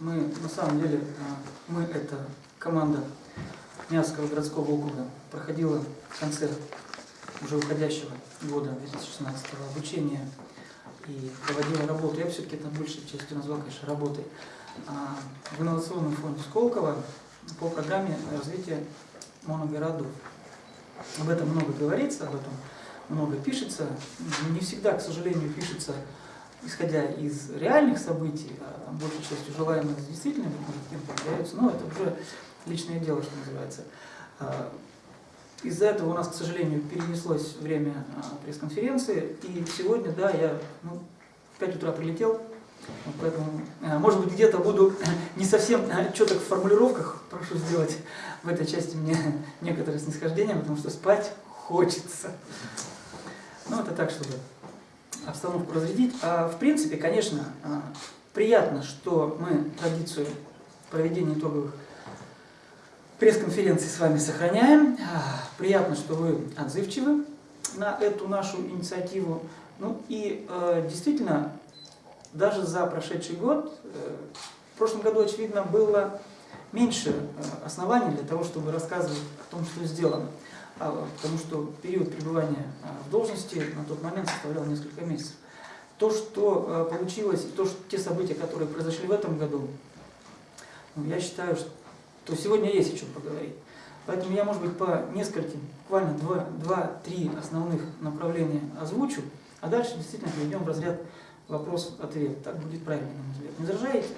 Мы, на самом деле, а, мы это команда Мягского городского округа проходила концерт уже уходящего года 2016 обучения и проводила работу. Я все-таки это большей частью назвал, конечно, работой. А, в инновационном фонде Сколково по программе развития моногородов. Об этом много говорится, об этом много пишется. Не всегда, к сожалению, пишется исходя из реальных событий, а там большей частью желаемых с действительными, может, появляются, но это уже личное дело, что называется. А, из-за этого у нас, к сожалению, перенеслось время а, пресс-конференции, и сегодня, да, я ну, в 5 утра прилетел, поэтому, а, может быть, где-то буду не совсем четок в формулировках, прошу сделать в этой части мне некоторое снисхождение, потому что спать хочется. Ну, это так, чтобы обстановку разрядить. А в принципе, конечно, а, приятно, что мы традицию проведения итоговых пресс-конференций с вами сохраняем. А, приятно, что вы отзывчивы на эту нашу инициативу. Ну и э, действительно, даже за прошедший год, э, в прошлом году, очевидно, было меньше оснований для того, чтобы рассказывать о том, что сделано. А, потому что период пребывания а, в должности на тот момент составлял несколько месяцев. То, что а, получилось, то, что, те события, которые произошли в этом году, ну, я считаю, что сегодня есть о чем поговорить. Поэтому я, может быть, по нескольким, буквально два-три основных направления озвучу, а дальше действительно перейдем в разряд вопрос-ответ. Так будет правильно, на мой взгляд. Не возражаете?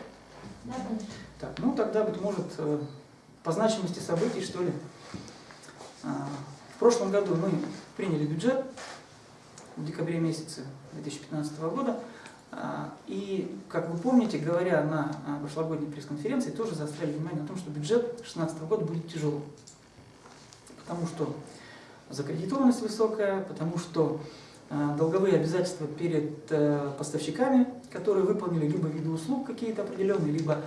Да, конечно. Так, ну тогда, быть может, э, по значимости событий, что ли, в прошлом году мы приняли бюджет в декабре месяце 2015 года. А, и, как вы помните, говоря на а, прошлогодней пресс-конференции, тоже заостряли внимание на том, что бюджет 2016 года будет тяжелым. Потому что закредитованность высокая, потому что долговые обязательства перед э, поставщиками, которые выполнили либо виды услуг какие-то определенные, либо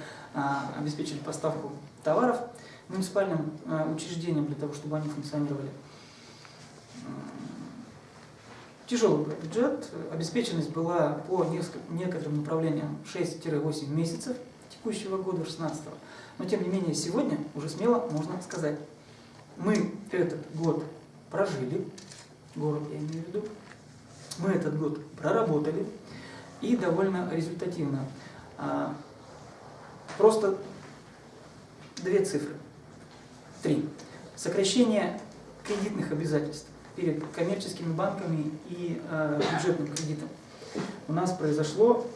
обеспечили поставку товаров муниципальным э, учреждениям для того, чтобы они функционировали. Тяжелый был бюджет, обеспеченность была по некоторым направлениям 6-8 месяцев текущего года, 16 -го. Но тем не менее сегодня уже смело можно сказать, мы этот год прожили, город я имею в виду, мы этот год проработали и довольно результативно. А, просто две цифры. Три. Сокращение кредитных обязательств перед коммерческими банками и э, бюджетным кредитом у нас произошло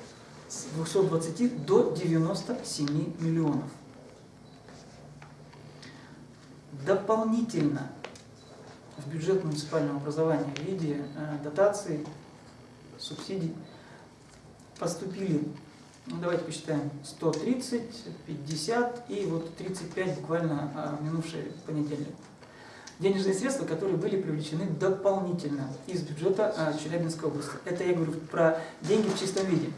с 220 до 97 миллионов. Дополнительно в бюджет муниципального образования в виде э, дотаций, субсидий поступили ну, давайте посчитаем. 130, 50 и вот 35 буквально а, минувший понедельник. Денежные средства, которые были привлечены дополнительно из бюджета а, Челябинской области. Это я говорю про деньги в чистом виде.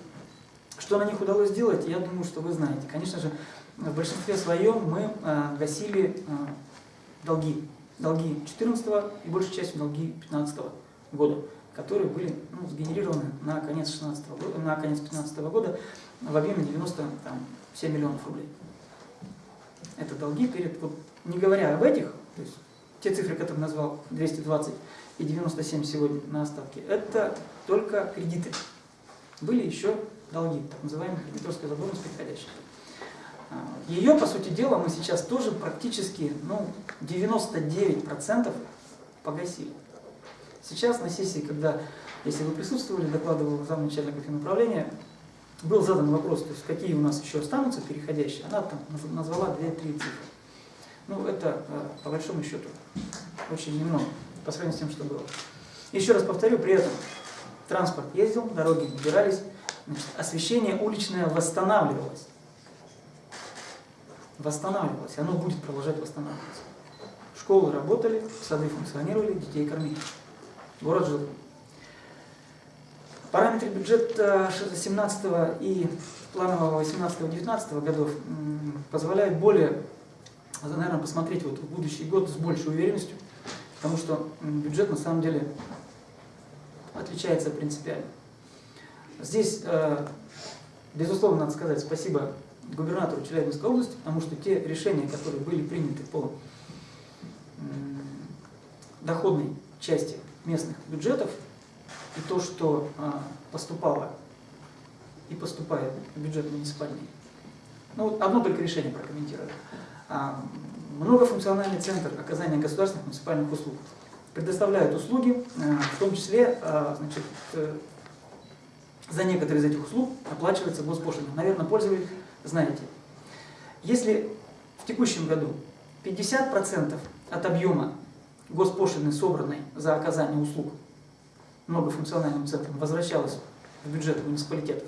Что на них удалось сделать, я думаю, что вы знаете. Конечно же, в большинстве своем мы а, гасили долги. Долги 2014 и большей частью долги 2015 года, которые были ну, сгенерированы на конец 16 года, на конец 2015 года в объеме 97 миллионов рублей. Это долги перед, вот, не говоря об этих, то есть те цифры, которые назвал, 220 и 97 сегодня на остатке, это только кредиты. Были еще долги, так называемая кредиторская задолженность приходящая. Ее, по сути дела, мы сейчас тоже практически ну, 99% погасили. Сейчас на сессии, когда, если вы присутствовали, докладывал замначальника финуправления, был задан вопрос, то есть какие у нас еще останутся переходящие, она там назвала 2-3 цифры. Ну, это э, по большому счету очень немного по сравнению с тем, что было. Еще раз повторю, при этом транспорт ездил, дороги убирались, значит, освещение уличное восстанавливалось. Восстанавливалось, оно будет продолжать восстанавливаться. Школы работали, сады функционировали, детей кормили. Город жил. Параметры бюджета 17 и планового 18-19 годов позволяют более, наверное, посмотреть вот в будущий год с большей уверенностью, потому что бюджет на самом деле отличается принципиально. Здесь, э, безусловно, надо сказать спасибо губернатору Челябинской области, потому что те решения, которые были приняты по доходной части местных бюджетов, и то, что а, поступало и поступает в бюджет муниципальный. Ну, вот одно только решение прокомментирую. А, многофункциональный центр оказания государственных муниципальных услуг предоставляет услуги, а, в том числе значит, э, за некоторые из этих услуг оплачивается госпошлина. Наверное, пользовались, знаете. Если в текущем году 50% от объема госпошлины, собранной за оказание услуг многофункциональным центром, возвращалось в бюджет муниципалитетов,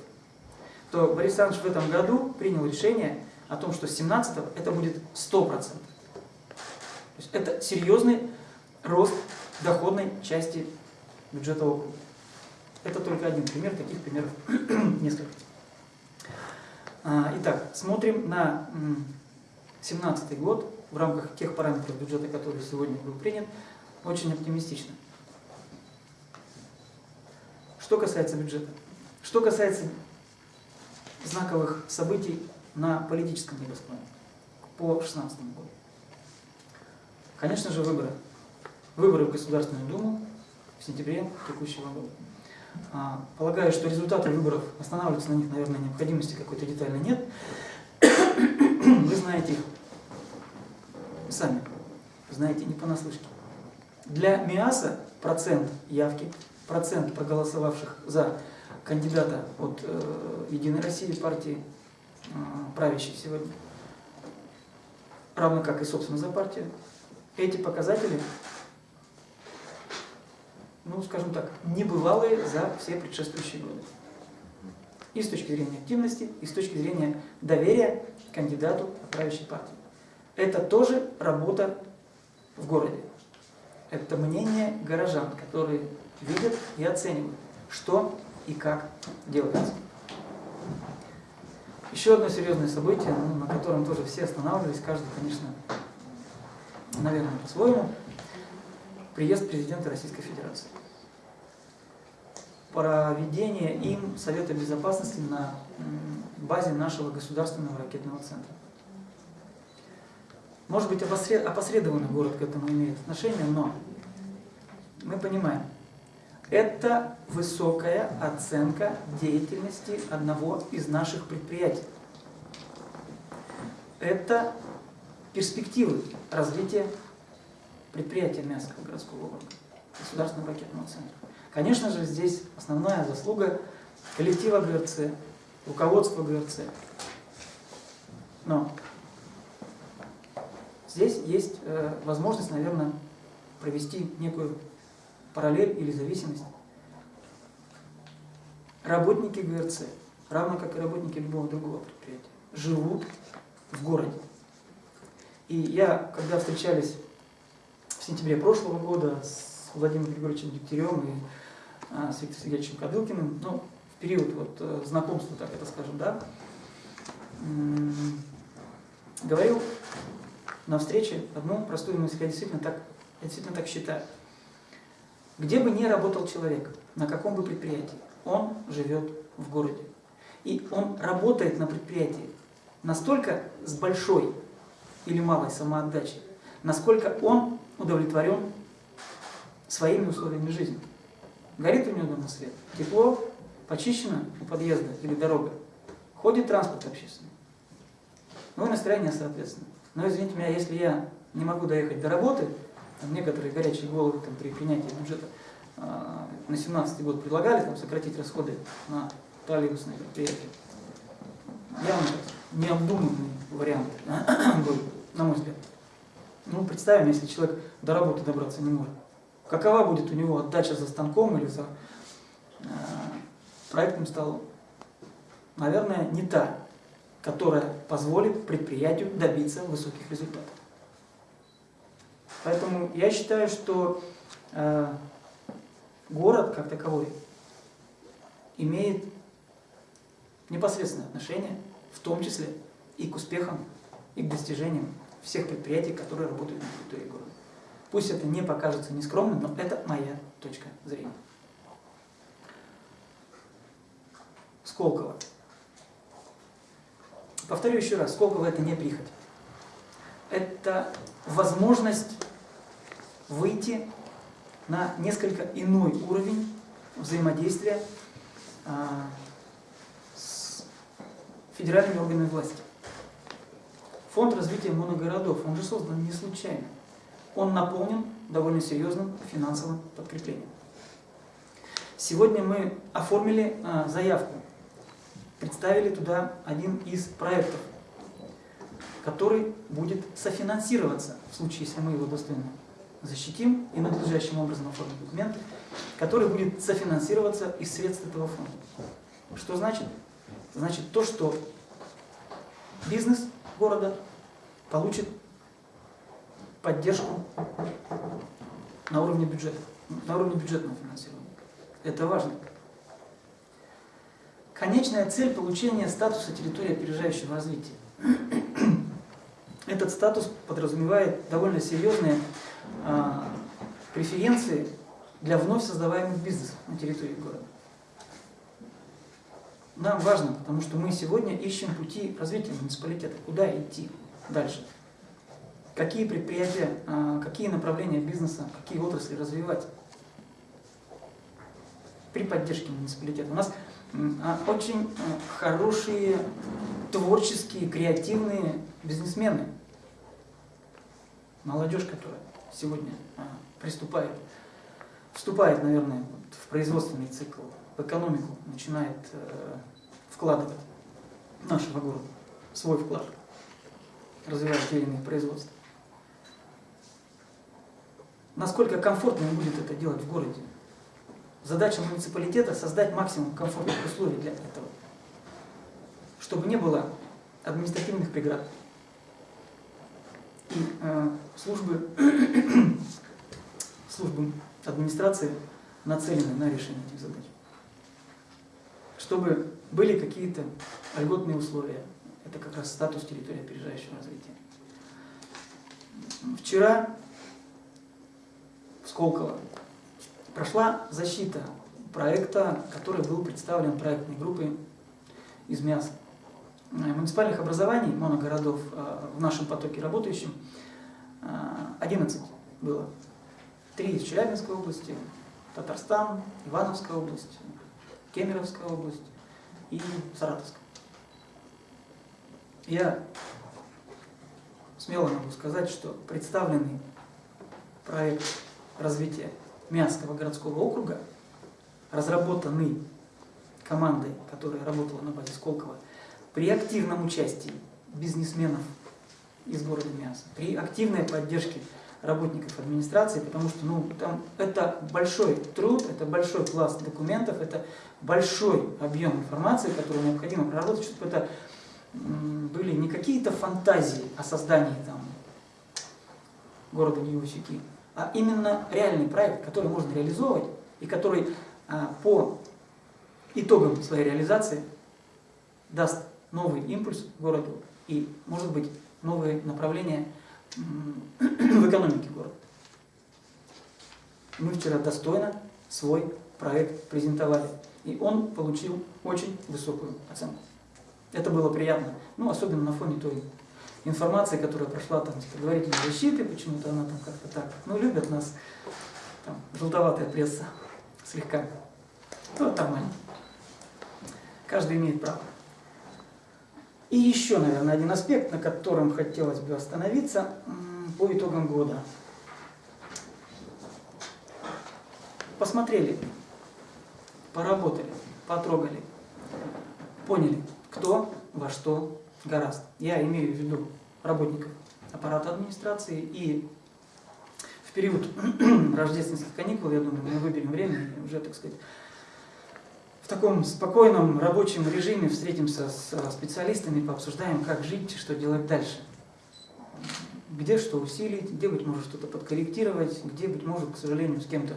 то Борис Александрович в этом году принял решение о том, что с 17 это будет 100%. То есть это серьезный рост доходной части бюджета округа. Это только один пример, таких примеров несколько. А, итак, смотрим на 2017 год в рамках тех параметров бюджета, который сегодня был принят, очень оптимистично. Что касается бюджета. Что касается знаковых событий на политическом небосклоне по 2016 году. Конечно же, выборы. Выборы в Государственную Думу в сентябре текущего года. А, полагаю, что результаты выборов, останавливаться на них, наверное, необходимости какой-то детально нет. Вы знаете их сами, знаете не понаслышке. Для МИАСа процент явки, процент проголосовавших за кандидата от э, Единой России партии, э, правящей сегодня, равно как и, собственно, за партию, эти показатели ну, скажем так, небывалые за все предшествующие годы. И с точки зрения активности, и с точки зрения доверия кандидату правящей партии. Это тоже работа в городе. Это мнение горожан, которые видят и оценивают, что и как делается. Еще одно серьезное событие, ну, на котором тоже все останавливались, каждый, конечно, наверное, по-своему, приезд президента Российской Федерации проведение им Совета Безопасности на базе нашего государственного ракетного центра. Может быть, опосредованно город к этому имеет отношение, но мы понимаем, это высокая оценка деятельности одного из наших предприятий. Это перспективы развития предприятия Мясского городского округа, государственного ракетного центра. Конечно же, здесь основная заслуга коллектива ГРЦ, руководства ГРЦ. Но здесь есть э, возможность, наверное, провести некую параллель или зависимость. Работники ГРЦ, равно как и работники любого другого предприятия, живут в городе. И я, когда встречались в сентябре прошлого года с Владимиром Григорьевичем Дегтярем и а, с Виктором Сергеевичем Кадылкиным, ну, в период вот э, знакомства, так это скажем, да, говорил на встрече одну простую мысль, я действительно так, я действительно так считаю. Где бы ни работал человек, на каком бы предприятии, он живет в городе. И он работает на предприятии настолько с большой или малой самоотдачей, насколько он удовлетворен своими условиями жизни. Горит у него дома свет, тепло, почищено у подъезда или дорога, ходит транспорт общественный. Ну и настроение соответственно. Но извините меня, если я не могу доехать до работы, там некоторые горячие головы там, при принятии бюджета э, на 17 год предлагали там, сократить расходы на троллейбусные предприятия. Явно необдуманный вариант был, на мой взгляд. Ну, представим, если человек до работы добраться не может какова будет у него отдача за станком или за э, проектным столом. Наверное, не та, которая позволит предприятию добиться высоких результатов. Поэтому я считаю, что э, город как таковой имеет непосредственное отношение, в том числе и к успехам, и к достижениям всех предприятий, которые работают на территории города. Пусть это не покажется нескромным, но это моя точка зрения. Сколково. Повторю еще раз, сколько это не прихоть. Это возможность выйти на несколько иной уровень взаимодействия а, с федеральными органами власти. Фонд развития моногородов, он же создан не случайно. Он наполнен довольно серьезным финансовым подкреплением. Сегодня мы оформили а, заявку, представили туда один из проектов, который будет софинансироваться в случае, если мы его достойно защитим и надлежащим образом оформим документы, который будет софинансироваться из средств этого фонда. Что значит? Значит то, что бизнес города получит поддержку на уровне бюджета, на уровне бюджетного финансирования. Это важно. Конечная цель получения статуса территории опережающего развития. Этот статус подразумевает довольно серьезные преференции для вновь создаваемых бизнесов на территории города. Нам важно, потому что мы сегодня ищем пути развития муниципалитета, куда идти дальше. Какие предприятия, а, какие направления бизнеса, какие отрасли развивать при поддержке муниципалитета. У нас а, очень а, хорошие, творческие, креативные бизнесмены. Молодежь, которая сегодня приступает, вступает, наверное, в производственный цикл, в экономику, начинает э, вкладывать нашего города свой вклад, развивать те или иные производства. Насколько комфортно им будет это делать в городе? Задача муниципалитета – создать максимум комфортных условий для этого, чтобы не было административных преград. Э, службы, службы администрации нацелены на решение этих задач. Чтобы были какие-то льготные условия. Это как раз статус территории опережающего развития. Вчера в Сколково прошла защита проекта, который был представлен проектной группой из мяса. Муниципальных образований, моногородов э, в нашем потоке работающим 11 э, было. Три из Челябинской области, Татарстан, Ивановская область, Кемеровская область и Саратовская. Я смело могу сказать, что представленный проект развития Мянского городского округа, разработанный командой, которая работала на базе Сколково, при активном участии бизнесменов из города Мянска, при активной поддержке работников администрации, потому что ну, там это большой труд, это большой пласт документов, это большой объем информации, который необходимо проработать, чтобы это были не какие-то фантазии о создании там, города Ньюсики, а именно реальный проект, который можно реализовывать и который а, по итогам своей реализации даст новый импульс городу и, может быть, новые направления в экономике города. Мы вчера достойно свой проект презентовали, и он получил очень высокую оценку. Это было приятно, ну, особенно на фоне той информации, которая прошла там с предварительной защиты, почему-то она там как-то так, ну, любят нас, там, желтоватая пресса слегка. Ну, нормально. Каждый имеет право. И еще, наверное, один аспект, на котором хотелось бы остановиться по итогам года. Посмотрели, поработали, потрогали, поняли, кто во что гораст. Я имею в виду работников аппарата администрации и в период рождественских каникул, я думаю, мы выберем время и уже, так сказать, в таком спокойном рабочем режиме встретимся с специалистами, пообсуждаем, как жить, что делать дальше. Где что усилить, где, быть может, что-то подкорректировать, где, быть может, к сожалению, с кем-то,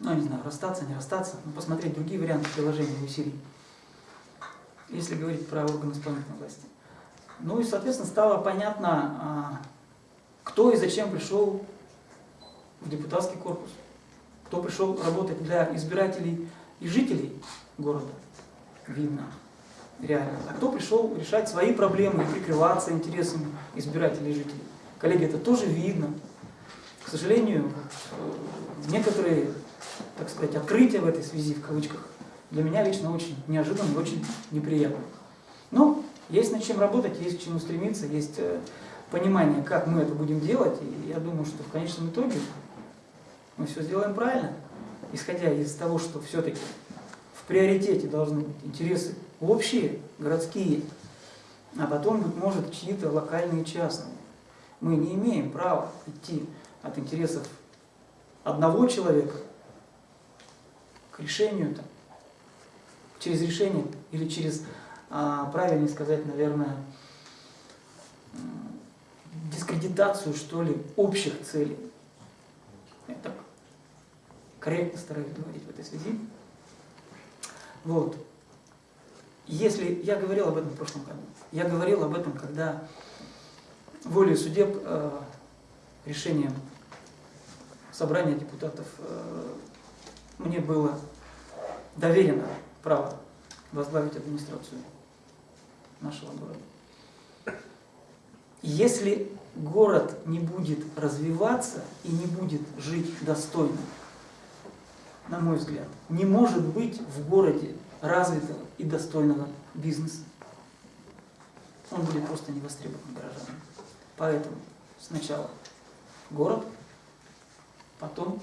ну, не знаю, расстаться, не расстаться, но посмотреть другие варианты приложения усилий, если говорить про органы исполнительной власти. Ну и, соответственно, стало понятно, а, кто и зачем пришел в депутатский корпус, кто пришел работать для избирателей и жителей города видно. реально, а кто пришел решать свои проблемы и прикрываться интересами избирателей и жителей. Коллеги, это тоже видно. К сожалению, вот, некоторые, так сказать, открытия в этой связи, в кавычках, для меня лично очень неожиданно и очень неприятно. Но есть над чем работать, есть к чему стремиться, есть э, понимание, как мы это будем делать, и я думаю, что в конечном итоге мы все сделаем правильно, исходя из того, что все-таки в приоритете должны быть интересы общие, городские, а потом, быть может, чьи-то локальные частные. Мы не имеем права идти от интересов одного человека к решению, там, через решение или через, а, правильнее сказать, наверное, дискредитацию, что ли, общих целей. Так корректно стараюсь говорить в этой связи. Вот. Если я говорил об этом в прошлом году, я говорил об этом, когда волей судеб э, решением собрания депутатов э, мне было доверено право возглавить администрацию нашего города. Если город не будет развиваться и не будет жить достойно, на мой взгляд, не может быть в городе развитого и достойного бизнеса. Он будет просто не востребован горожанами. Поэтому сначала город, потом,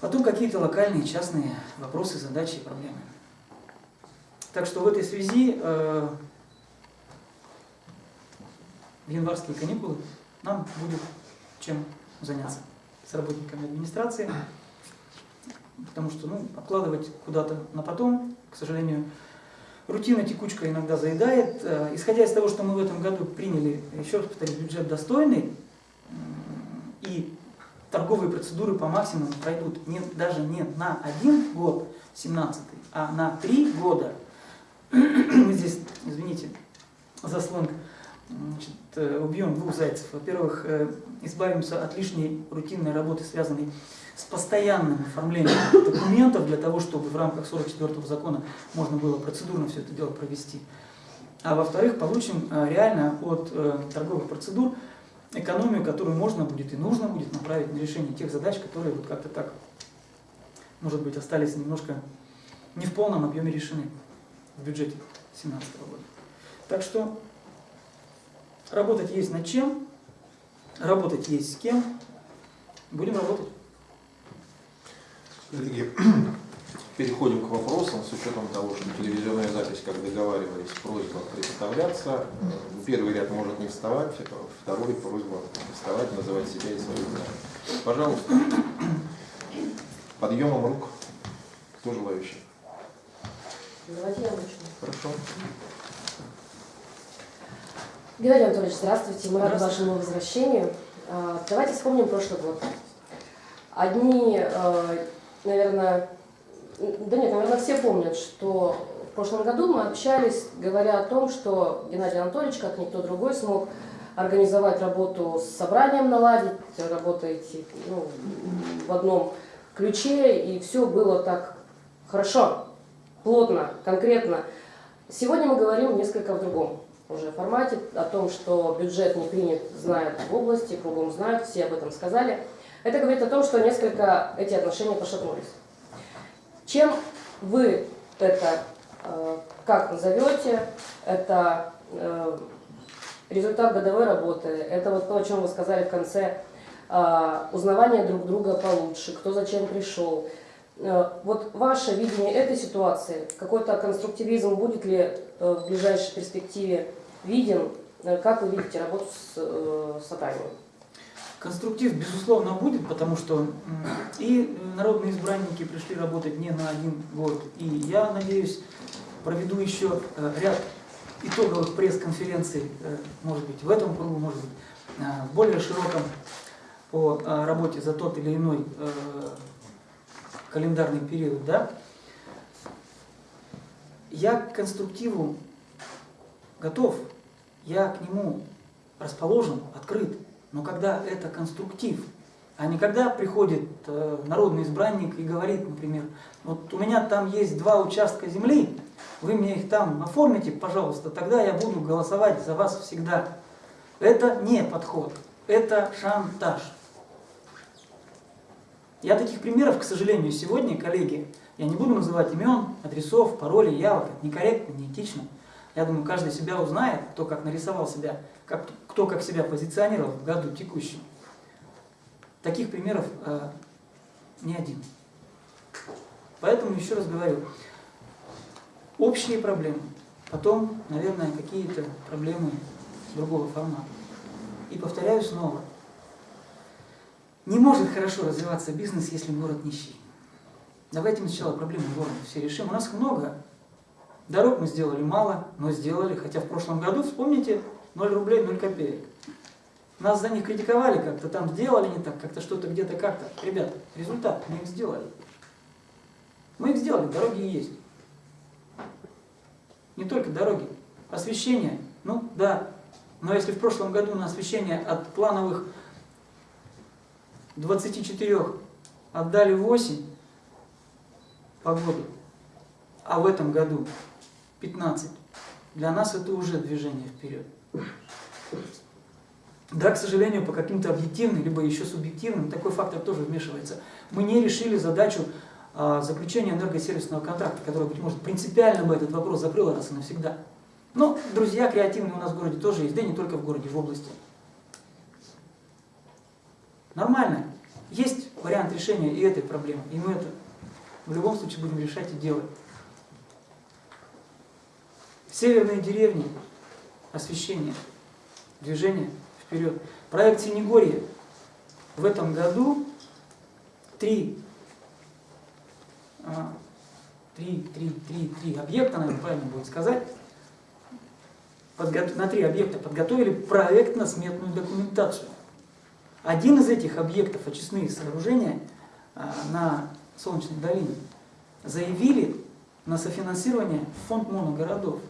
потом какие-то локальные, частные вопросы, задачи и проблемы. Так что в этой связи э, январские каникулы нам будет чем заняться с работниками администрации потому что ну, откладывать куда-то на потом, к сожалению, рутина текучка иногда заедает. Э, исходя из того, что мы в этом году приняли, еще раз повторюсь, бюджет достойный, и торговые процедуры по максимуму пройдут не, даже не на один год, 17 а на три года. Мы здесь, извините, за сленг, значит, э, убьем двух зайцев. Во-первых, э, избавимся от лишней рутинной работы, связанной с постоянным оформлением документов для того, чтобы в рамках 44-го закона можно было процедурно все это дело провести. А во-вторых, получим э, реально от торговых процедур экономию, которую можно будет и нужно будет направить на решение тех задач, которые вот как-то так, может быть, остались немножко не в полном объеме решены в бюджете 2017 года. Так что работать есть над чем, работать есть с кем, будем работать. Коллеги, переходим к вопросам с учетом того, что телевизионная запись, как договаривались, просьба представляться. Первый ряд может не вставать, второй просьба вставать, называть себя и свою имя. Пожалуйста, подъемом рук. Кто желающий? Давайте я начну. Хорошо. Геннадий Анатольевич, здравствуйте. Мы рады вашему возвращению. А, давайте вспомним прошлый год. Одни а, наверное, да нет, наверное, все помнят, что в прошлом году мы общались, говоря о том, что Геннадий Анатольевич, как никто другой, смог организовать работу с собранием наладить, работаете ну, в одном ключе, и все было так хорошо, плотно, конкретно. Сегодня мы говорим несколько в другом уже формате, о том, что бюджет не принят, знают в области, кругом знают, все об этом сказали. Это говорит о том, что несколько эти отношения пошатнулись. Чем вы это, э, как назовете, это э, результат годовой работы, это вот то, о чем вы сказали в конце, э, узнавание друг друга получше, кто зачем пришел. Вот ваше видение этой ситуации, какой-то конструктивизм будет ли в ближайшей перспективе виден, как вы видите работу с собранием? Конструктив, безусловно, будет, потому что и народные избранники пришли работать не на один год. И я надеюсь, проведу еще э, ряд итоговых пресс-конференций, э, может быть, в этом кругу, может быть, э, в более широком по работе за тот или иной календарный период. Да? Я к конструктиву готов, я к нему расположен, открыт. Но когда это конструктив, А не когда приходит э, народный избранник и говорит, например, вот у меня там есть два участка земли, вы мне их там оформите, пожалуйста, тогда я буду голосовать за вас всегда. Это не подход, это шантаж. Я таких примеров, к сожалению, сегодня, коллеги, я не буду называть имен, адресов, паролей, явок, это некорректно, неэтично. Я думаю, каждый себя узнает, кто как нарисовал себя, как, кто как себя позиционировал в году текущем. Таких примеров э, не один. Поэтому еще раз говорю, общие проблемы, потом, наверное, какие-то проблемы другого формата. И повторяю снова, не может хорошо развиваться бизнес, если город нищий. Давайте сначала проблемы города все решим. У нас их много. Дорог мы сделали мало, но сделали. Хотя в прошлом году, вспомните, 0 рублей, 0 копеек. Нас за них критиковали как-то, там сделали не так, как-то что-то где-то как-то. Ребята, результат, мы их сделали. Мы их сделали, дороги есть. Не только дороги, освещение, ну да. Но если в прошлом году на освещение от плановых 24 отдали 8 по году, а в этом году 15, для нас это уже движение вперед. Да, к сожалению, по каким-то объективным, либо еще субъективным, такой фактор тоже вмешивается. Мы не решили задачу а, заключения энергосервисного контракта, который, быть может, принципиально бы этот вопрос закрыл раз и навсегда. Но друзья креативные у нас в городе тоже есть, да и не только в городе, в области. Нормально. Есть вариант решения и этой проблемы, и мы это в любом случае будем решать и делать. Северные деревни, освещение, движение вперед. Проект Синегорье в этом году три, а, три, три, три, три объекта, наверное, правильно будет сказать, на три объекта подготовили проектно-сметную документацию. Один из этих объектов, очистные сооружения а, на Солнечной долине, заявили на софинансирование фонд моногородов,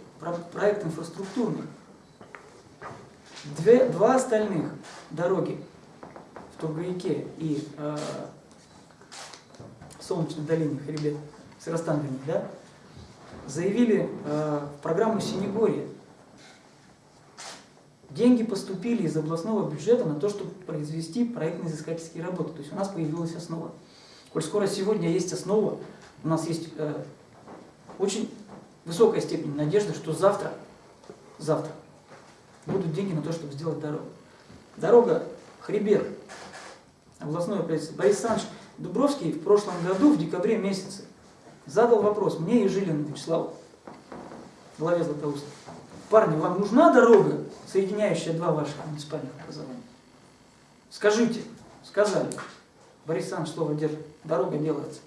проект инфраструктурный. Две, два остальных дороги в Тургаяке и э, Солнечной долине, хребет, Сыростан, да, заявили э, в программу Синегорье Деньги поступили из областного бюджета на то, чтобы произвести проектно-изыскательские работы. То есть у нас появилась основа. Коль скоро сегодня есть основа, у нас есть э, очень высокая степень надежды, что завтра, завтра будут деньги на то, чтобы сделать дорогу. Дорога Хребет, областное правительство. Борис Александрович Дубровский в прошлом году, в декабре месяце, задал вопрос мне и Жилину Вячеславу, главе Златоуста. Парни, вам нужна дорога, соединяющая два ваших муниципальных образования? Скажите, сказали. Борис Александрович слово держит, дорога делается.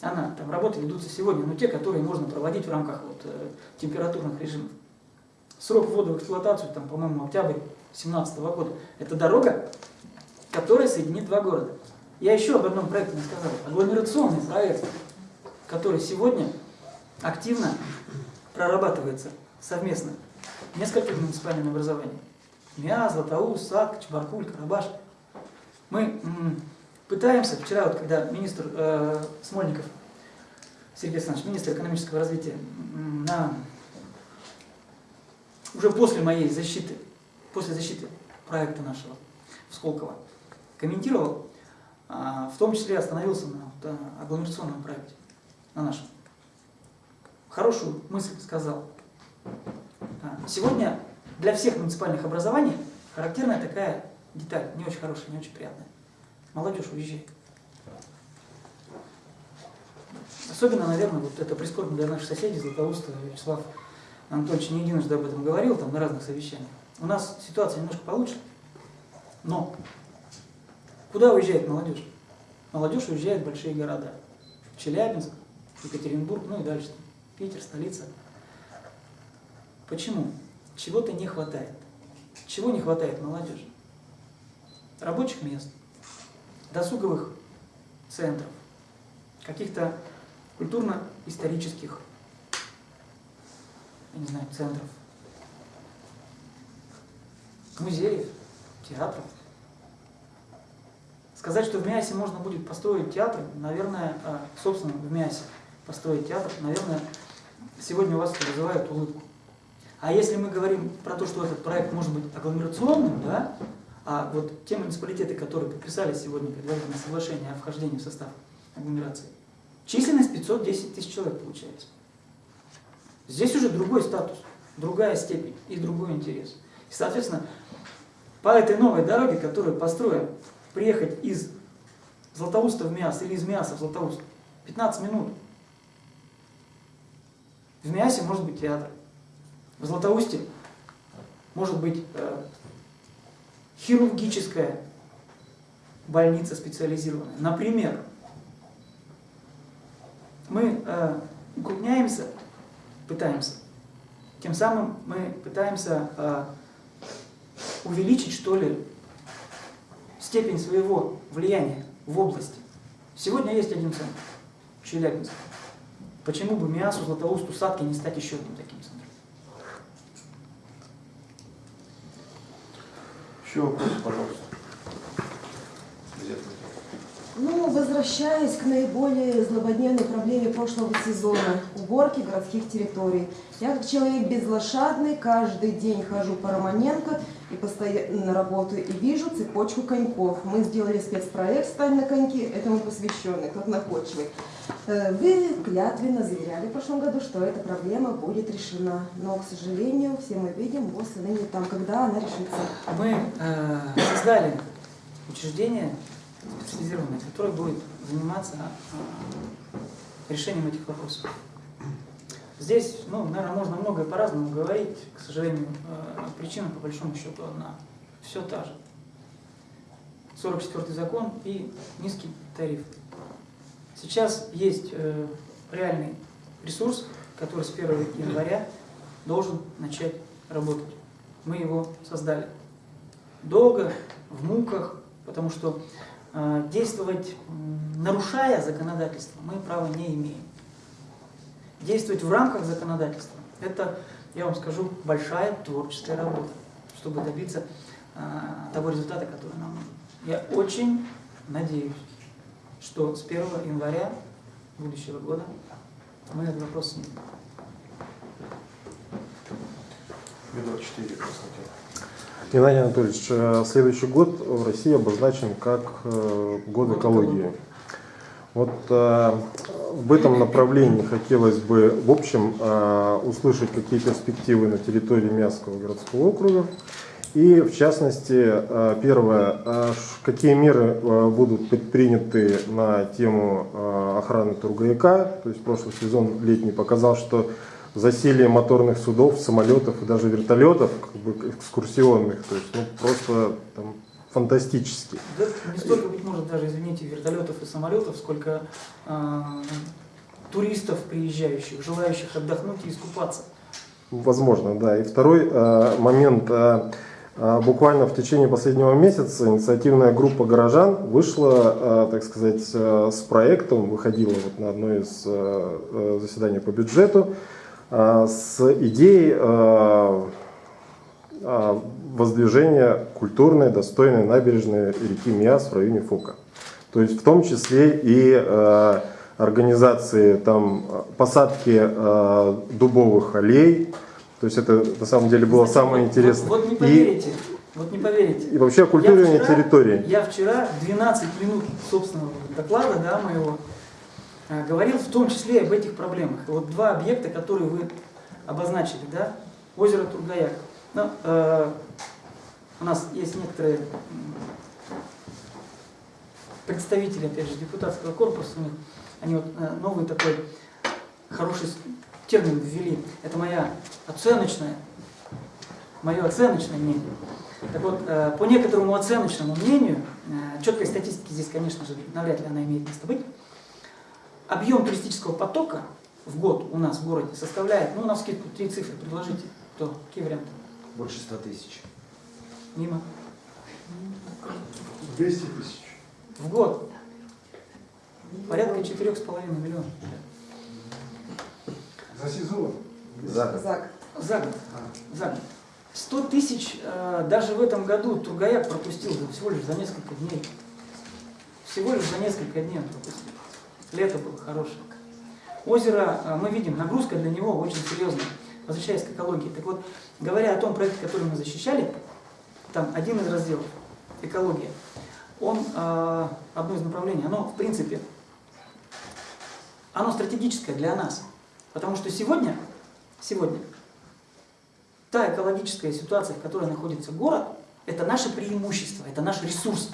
Она, там работы ведутся сегодня, но те, которые можно проводить в рамках вот, э, температурных режимов. Срок ввода в эксплуатацию, там, по-моему, октябрь 2017 года. Это дорога, которая соединит два города. Я еще об одном проекте не сказал. Агломерационный проект, который сегодня активно прорабатывается совместно несколькими муниципальными образованиями. МИА, Златоуст, САД, Чебаркуль, Карабаш. Мы пытаемся, вчера, вот, когда министр э, Смольников, Сергей Александрович, министр экономического развития, на, уже после моей защиты, после защиты проекта нашего в Сколково, комментировал, э, в том числе остановился на вот, агломерационном проекте, на нашем. Хорошую мысль сказал. Сегодня для всех муниципальных образований характерная такая деталь, не очень хорошая, не очень приятная. Молодежь уезжает. Особенно, наверное, вот это прискорбно для наших соседей, Златоуста, Вячеслав Анатольевич не единожды об этом говорил, там на разных совещаниях. У нас ситуация немножко получше, но куда уезжает молодежь? Молодежь уезжает в большие города. Челябинск, Екатеринбург, ну и дальше. Питер, столица. Почему? Чего-то не хватает. Чего не хватает молодежи? Рабочих мест, досуговых центров, каких-то культурно-исторических, я не знаю, центров, музеев, театров. Сказать, что в МИАСе можно будет построить театр, наверное, а, собственно, в МИАСе построить театр, наверное, сегодня у вас вызывает улыбку. А если мы говорим про то, что этот проект может быть агломерационным, да, а вот те муниципалитеты, которые подписали сегодня предварительное соглашение о вхождении в состав агломерации, численность 510 тысяч человек получается. Здесь уже другой статус, другая степень и другой интерес. И, соответственно, по этой новой дороге, которую построим, приехать из Златоуста в Миас или из Миаса в Златоуст 15 минут. В Миасе может быть театр. В Златоусте может быть э, хирургическая больница специализированная. Например, мы э, укрупняемся, пытаемся, тем самым мы пытаемся э, увеличить, что ли, степень своего влияния в области. Сегодня есть один центр, Челябинск. Почему бы Миасу, Златоусту, Садке не стать еще одним таким центром? Еще вопросы, пожалуйста. Ну, возвращаясь к наиболее злободневной проблеме прошлого сезона – уборки городских территорий. Я как человек безлошадный каждый день хожу по Романенко и постоянно работаю и вижу цепочку коньков. Мы сделали спецпроект «Стань на коньки», этому посвященный, как находчивый. Э, Вы клятвенно заверяли в прошлом году, что эта проблема будет решена. Но, к сожалению, все мы видим, и ныне там, когда она решится. Мы э, создали учреждение специализированное, которое будет заниматься э, решением этих вопросов. Здесь, ну, наверное, можно многое по-разному говорить. К сожалению, э, причина, по большому счету, одна. Все та же. 44 закон и низкий тариф. Сейчас есть э, реальный ресурс, который с 1 января должен начать работать. Мы его создали. Долго, в муках, потому что действовать, м, нарушая законодательство, мы права не имеем. Действовать в рамках законодательства – это, я вам скажу, большая творческая работа, чтобы добиться э, того результата, который нам нужен. Я очень надеюсь, что с 1 января будущего года мы этот вопрос снимем. Медор 4, Константин. Геннадий Анатольевич, э, следующий год в России обозначен как э, год экологии. Вот э, в этом направлении хотелось бы, в общем, услышать какие перспективы на территории Миасского городского округа. И, в частности, первое, какие меры будут предприняты на тему охраны Тургаяка. То есть прошлый сезон летний показал, что засилие моторных судов, самолетов и даже вертолетов, как бы экскурсионных, то есть ну, просто там, фантастически. Да, не столько, быть может, даже, извините, вертолетов и самолетов, сколько э, туристов, приезжающих, желающих отдохнуть и искупаться. Возможно, да. И второй э, момент. э, буквально в течение последнего месяца инициативная группа горожан вышла, так сказать, с проектом, выходила вот на одно из заседаний по бюджету, с идеей э, э, воздвижения культурной, достойной набережной реки Миас в районе Фока. То есть в том числе и э, организации там э, посадки э, дубовых аллей. То есть это на самом деле было Знаете, самое вот- интересное. Вот, вот не и, поверите, вот не поверите. и вообще оккультуривание вчера- территории. Я вчера 12 минут собственного доклада, да, моего, э, говорил в том числе об этих проблемах. Вот два объекта, которые вы обозначили, да, озеро Тургаяк. Ну, э, у нас есть некоторые представители, опять же, депутатского корпуса, они вот э, новый такой хороший термин ввели. Это моя оценочная, мое оценочное мнение. Так вот, э, по некоторому оценочному мнению, э, четкой статистики здесь, конечно же, навряд ли она имеет место быть, объем туристического потока в год у нас в городе составляет, ну, на скидку, три цифры предложите. Кто? Какие варианты? Больше 100 тысяч. Мимо. 200 тысяч. В год. Порядка 4,5 миллионов. За сезон? За год. За год. За год. 100 тысяч э, даже в этом году Тургаяк пропустил за- всего лишь за несколько дней. всего лишь за несколько дней он пропустил. Лето было хорошее. Озеро, э, мы видим, нагрузка для него очень серьезная. Возвращаясь к экологии. Так вот, говоря о том проекте, который мы защищали, там один из разделов, экология, он, э, одно из направлений, оно, в принципе, оно стратегическое для нас. Потому что сегодня, сегодня, та экологическая ситуация, в которой находится город, это наше преимущество, это наш ресурс,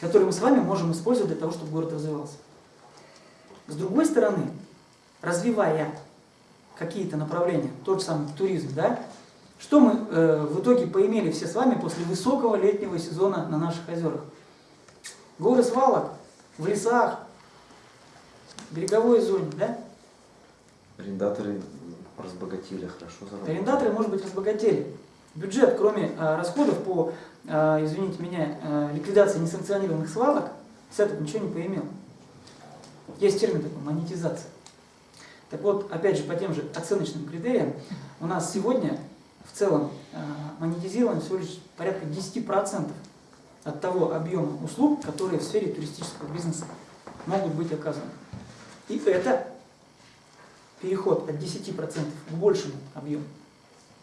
который мы с вами можем использовать для того, чтобы город развивался. С другой стороны, развивая какие-то направления, тот же самый туризм, да, что мы э, в итоге поимели все с вами после высокого летнего сезона на наших озерах? Горы свалок в лесах, береговой зоне, да? Арендаторы разбогатели, хорошо заработали. Арендаторы, может быть, разбогатели. Бюджет, кроме э, расходов по, э, извините меня, э, ликвидации несанкционированных свалок, с этого ничего не поимел. Есть термин такой, монетизация. Так вот, опять же, по тем же оценочным критериям, у нас сегодня в целом э, монетизировано всего лишь порядка 10% от того объема услуг, которые в сфере туристического бизнеса могут быть оказаны. И это переход от 10% к большему объему.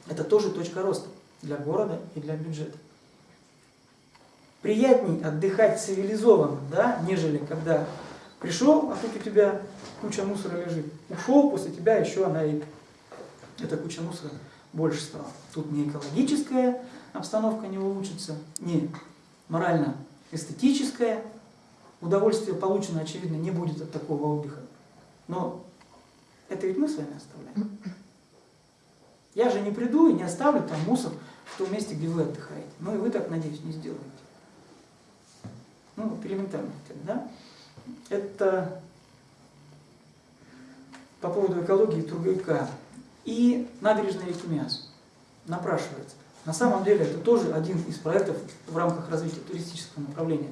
Это тоже точка роста для города и для бюджета. Приятней отдыхать цивилизованно, да, нежели когда пришел, а тут у тебя куча мусора лежит. Ушел, после тебя еще она и эта куча мусора больше стала. Тут не экологическая обстановка не улучшится, не морально-эстетическая. Удовольствие получено, очевидно, не будет от такого отдыха. Но это ведь мы с вами оставляем. Я же не приду и не оставлю там мусор в том месте, где вы отдыхаете. Ну и вы так, надеюсь, не сделаете. Ну, вот элементарно, да? Это по поводу экологии трудовика. И набережная реки Миас напрашивается. На самом деле это тоже один из проектов в рамках развития туристического направления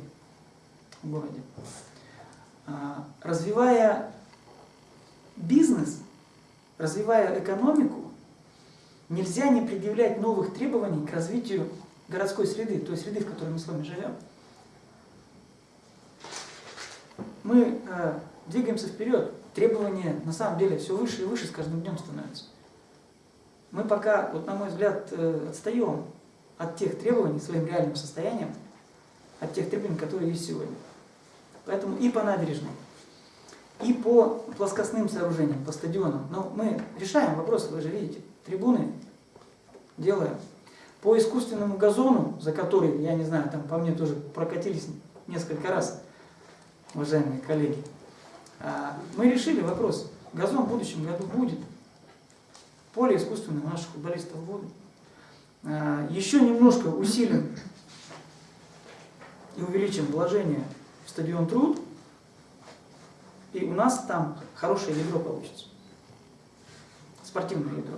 в городе. А, Развивая бизнес, развивая экономику, нельзя не предъявлять новых требований к развитию городской среды, той среды, в которой мы с вами живем. Мы э, двигаемся вперед, требования на самом деле все выше и выше с каждым днем становятся. Мы пока, вот на мой взгляд, э, отстаем от тех требований своим реальным состоянием, от тех требований, которые есть сегодня. Поэтому и по набережной, и по плоскостным сооружениям, по стадионам. Но мы решаем вопросы, вы же видите, трибуны делаем. По искусственному газону, за который, я не знаю, там по мне тоже прокатились несколько раз, уважаемые коллеги, а, мы решили вопрос. Газон в будущем году будет. Поле искусственное у наших футболистов будет. А, Еще немножко усилим и увеличим вложение в стадион Труд, и у нас там хорошее ядро получится. Спортивное ядро.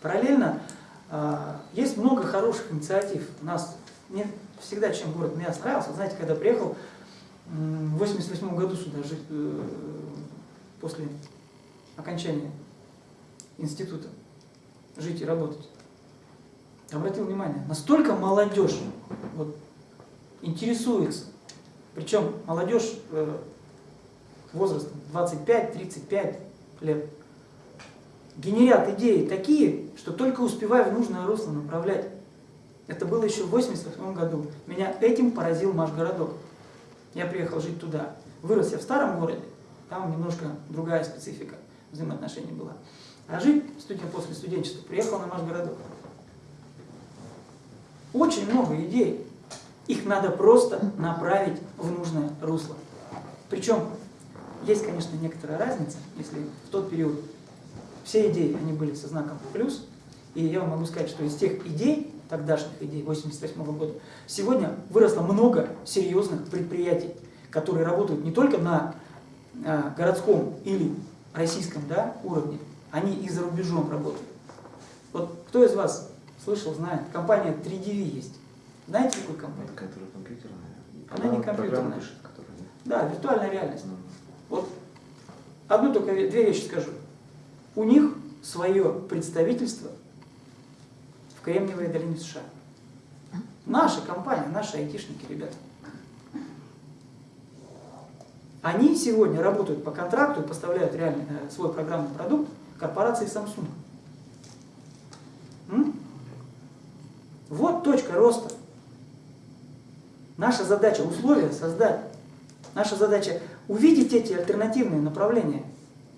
Параллельно а, есть много хороших инициатив. У нас мне всегда чем город мне нравился. Знаете, когда приехал в 88 году сюда жить э, после окончания института жить и работать. Обратил внимание, настолько молодежь вот, интересуется, причем молодежь э, возрастом 25-35 лет, генерят идеи такие, что только успевая в нужное русло направлять. Это было еще в 88 году. Меня этим поразил наш городок. Я приехал жить туда. Вырос я в старом городе, там немножко другая специфика взаимоотношений была. А жить студент после студенчества приехал на наш городок. Очень много идей. Их надо просто направить в нужное русло. Причем есть, конечно, некоторая разница, если в тот период все идеи, они были со знаком плюс, и я вам могу сказать, что из тех идей, тогдашних идей 88 года, сегодня выросло много серьезных предприятий, которые работают не только на э, городском или российском да, уровне, они и за рубежом работают. Вот кто из вас слышал, знает, компания 3DV есть. Знаете такую компанию? Которая компьютерная. Она не программу компьютерная. пишет, которая... Да, виртуальная реальность. Ну, Вот одну только ве- две вещи скажу. У них свое представительство Кремниевой долине США. Наша компания, наши айтишники, ребята. Они сегодня работают по контракту и поставляют реально э, свой программный продукт корпорации Samsung. Вот точка роста. Наша задача условия создать. Наша задача увидеть эти альтернативные направления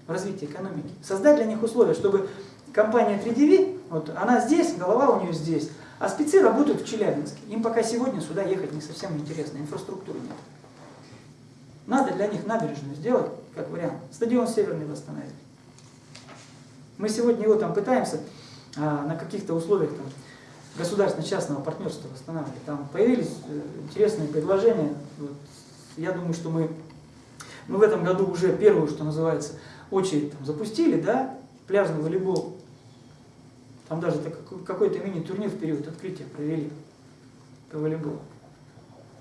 в развитии экономики. Создать для них условия, чтобы компания 3DV, вот она здесь, голова у нее здесь, а спецы работают в Челябинске. Им пока сегодня сюда ехать не совсем интересно, инфраструктуры нет. Надо для них набережную сделать, как вариант. Стадион Северный восстановить. Мы сегодня его там пытаемся а, на каких-то условиях там, государственно-частного партнерства восстанавливать. Там появились э, интересные предложения. Вот, я думаю, что мы, мы в этом году уже первую, что называется, очередь там, запустили, да, пляжный волейбол. Там даже какой-то мини-турнир в период открытия провели по волейболу.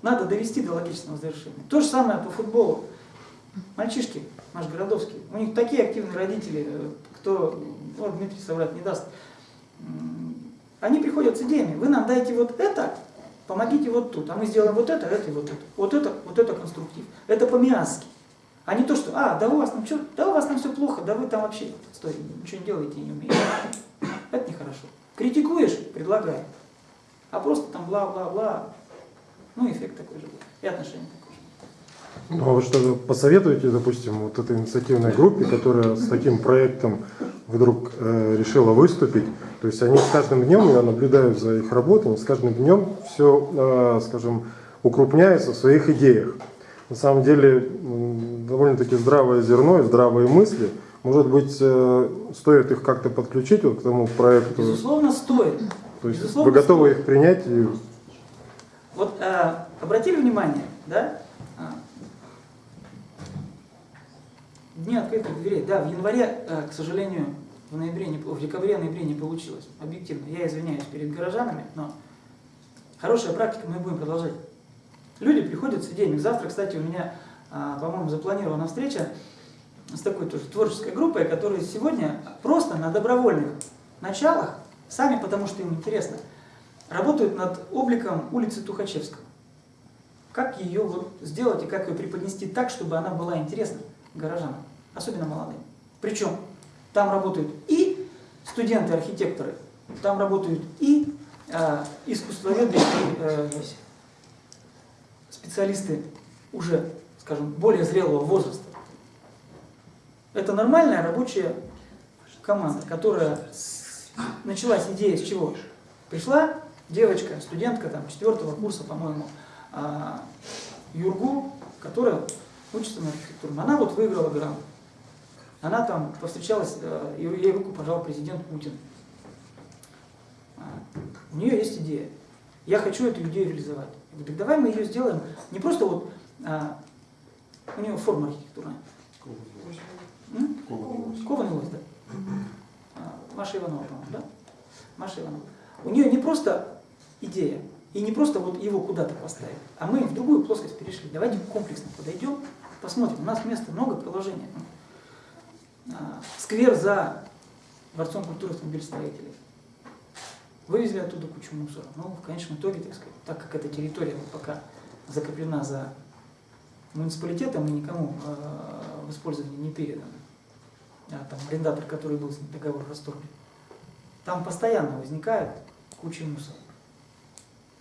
Надо довести до логичного завершения. То же самое по футболу. Мальчишки, наш городовский, у них такие активные родители, э, кто, вот Дмитрий соврать не даст, они приходят с идеями, вы нам дайте вот это, помогите вот тут, а мы сделаем вот это, это и вот это. Вот это, вот это конструктив. Это по-миасски. А не то, что, а, да у вас там что, да у вас там все плохо, да вы там вообще, стой, ничего не делаете и не умеете. Это нехорошо. Критикуешь, предлагай. А просто там бла-бла-бла, ну эффект такой же будет. И отношение такое же. Ну, а вы что посоветуете, допустим, вот этой инициативной группе, которая с таким проектом вдруг э, решила выступить? То есть они с каждым днем, я наблюдаю за их работой, с каждым днем все, скажем, укрупняются в своих идеях. На самом деле довольно-таки здравое зерно и здравые мысли. Может быть, э, стоит их как-то подключить вот к тому проекту? Безусловно, стоит. То есть безусловно, вы готовы стоит. их принять? И... Вот э, обратили внимание, да? А, Дни открытых дверей. Да, в январе, э, к сожалению, в ноябре, не, в декабре-ноябре не получилось. Объективно. Я извиняюсь перед горожанами, но хорошая практика, мы будем продолжать. Люди приходят с идеями. Завтра, кстати, у меня, а, по-моему, запланирована встреча с такой тоже творческой группой, которые сегодня просто на добровольных началах, сами потому что им интересно, работают над обликом улицы Тухачевского. Как ее вот сделать и как ее преподнести так, чтобы она была интересна горожанам, особенно молодым. Причем там работают и студенты-архитекторы, там работают и э, искусствоведы, и э, специалисты уже, скажем, более зрелого возраста. Это нормальная рабочая команда, которая началась идея с чего? Пришла девочка, студентка там четвертого курса, по-моему, а, Юргу, которая учится на архитектурном. Она вот выиграла грант. Она там повстречалась, э, ей руку пожал президент Путин. А, У нее есть идея. Я хочу эту идею реализовать. Я говорю, так давай мы ее сделаем не просто вот, а, у нее форма архитектурная. Кованый лось, да? А, Маша Иванова, по-моему, да? Маша Иванова. У нее не просто идея, и не просто вот его куда-то поставить, а мы в другую плоскость перешли. Давайте комплексно подойдем, посмотрим. У нас места много, приложения. А, Сквер за Дворцом культуры автомобилестроителей. Вывезли оттуда кучу мусора. Но в конечном итоге, так сказать, так как эта территория пока закреплена за муниципалитетом и никому э, в использование не передана, а там арендатор, который был с договор расторгнут, там постоянно возникает куча мусора.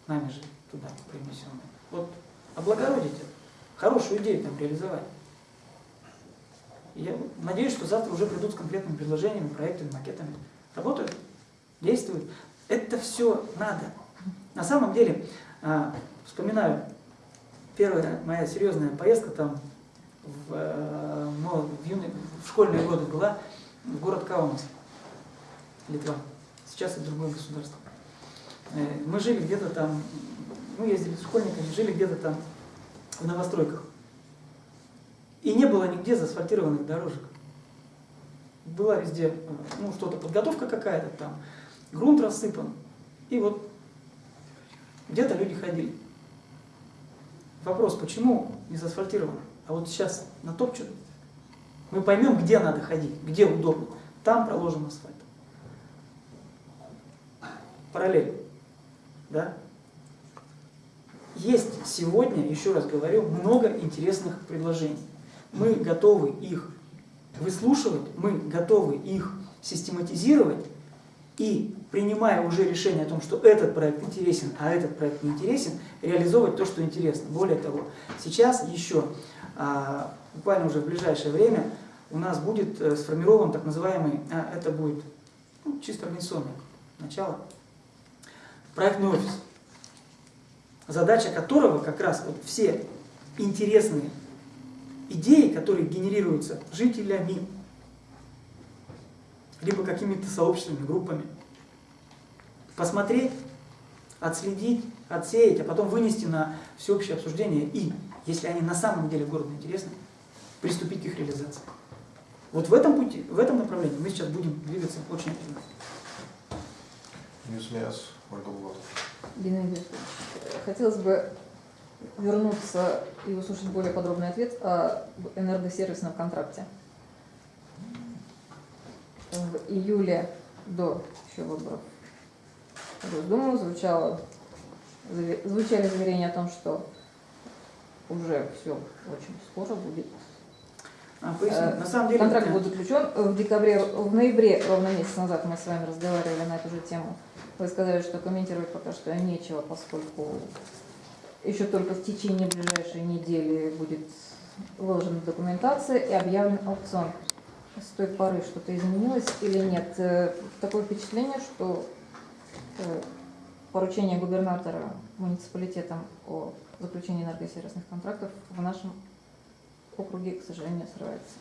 Нами же туда принесенная. Вот облагородить это, хорошую идею там реализовать. Я надеюсь, что завтра уже придут с конкретными предложениями, проектами, макетами. Работают, действуют. Это все надо. На самом деле, а, вспоминаю, первая моя серьезная поездка там в, э, мол- в, юные- в школьные годы была в город Каунас, Литва. Сейчас это другое государство. Э, Мы жили где-то там, мы ездили с школьниками, жили где-то там в новостройках. И не было нигде заасфальтированных дорожек. Была везде, э, ну, что-то, подготовка какая-то там, грунт рассыпан. И вот где-то люди ходили. Вопрос, почему не заасфальтировано? А вот сейчас натопчут, мы поймем, где надо ходить, где удобно. Там проложен асфальт. Параллель. Да? Есть сегодня, еще раз говорю, много интересных предложений. мы готовы их выслушивать, мы готовы их систематизировать и, принимая уже решение о том, что этот проект интересен, а этот проект не интересен, реализовывать то, что интересно. Более того, сейчас еще, буквально уже в ближайшее время, у нас будет э, сформирован так называемый, а, это будет ну, чисто организационное начало, проектный офис, задача которого как раз вот все интересные идеи, которые генерируются жителями, либо какими-то сообществами, группами, посмотреть, отследить, отсеять, а потом вынести на всеобщее обсуждение и, если они на самом деле городу интересны, приступить к их реализации. Вот в этом пути, в этом направлении мы сейчас будем двигаться очень активно. NewsMiass, Ольга Булатова. Геннадий хотелось бы вернуться и услышать более подробный ответ о энергосервисном контракте. В июле до еще выборов в Госдуму звучало, звучали заверения о том, что уже все очень скоро будет. А, поясню. Э, на самом деле, Контракт э, будет заключен в декабре, в ноябре, ровно месяц назад мы с вами разговаривали на эту же тему. Вы сказали, что комментировать пока что нечего, поскольку еще только в течение ближайшей недели будет выложена документация и объявлен аукцион. С той поры что-то изменилось или нет? Э, Такое впечатление, что э, поручение губернатора муниципалитетам о заключении энергосервисных контрактов в нашем округе, к сожалению, срывается.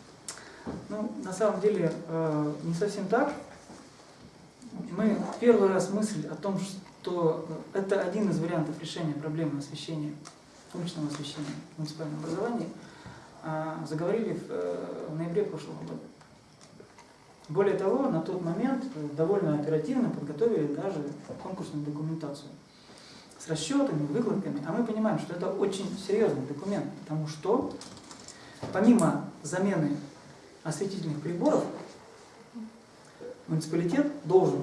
Ну, на самом деле, э, не совсем так. Мы первый раз мысль о том, что это один из вариантов решения проблемы освещения, уличного освещения в муниципальном образовании, а, заговорили в, в ноябре прошлого года. Более того, на тот момент э, довольно оперативно подготовили даже конкурсную документацию с расчетами, выкладками. А мы понимаем, что это очень серьезный документ, потому что помимо замены осветительных приборов, муниципалитет должен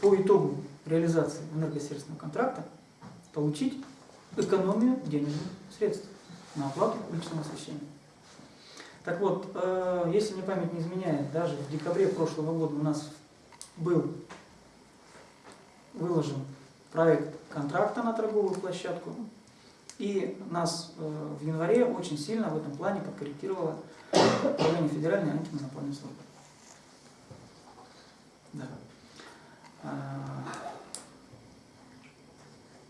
по итогу реализации энергосервисного контракта получить экономию денежных средств на оплату уличного освещения. Так вот, э, если мне память не изменяет, даже в декабре прошлого года у нас был выложен проект контракта на торговую площадку, и нас э, в январе очень сильно в этом плане подкорректировало Управление Федеральной антимонопольной службы. Да. А,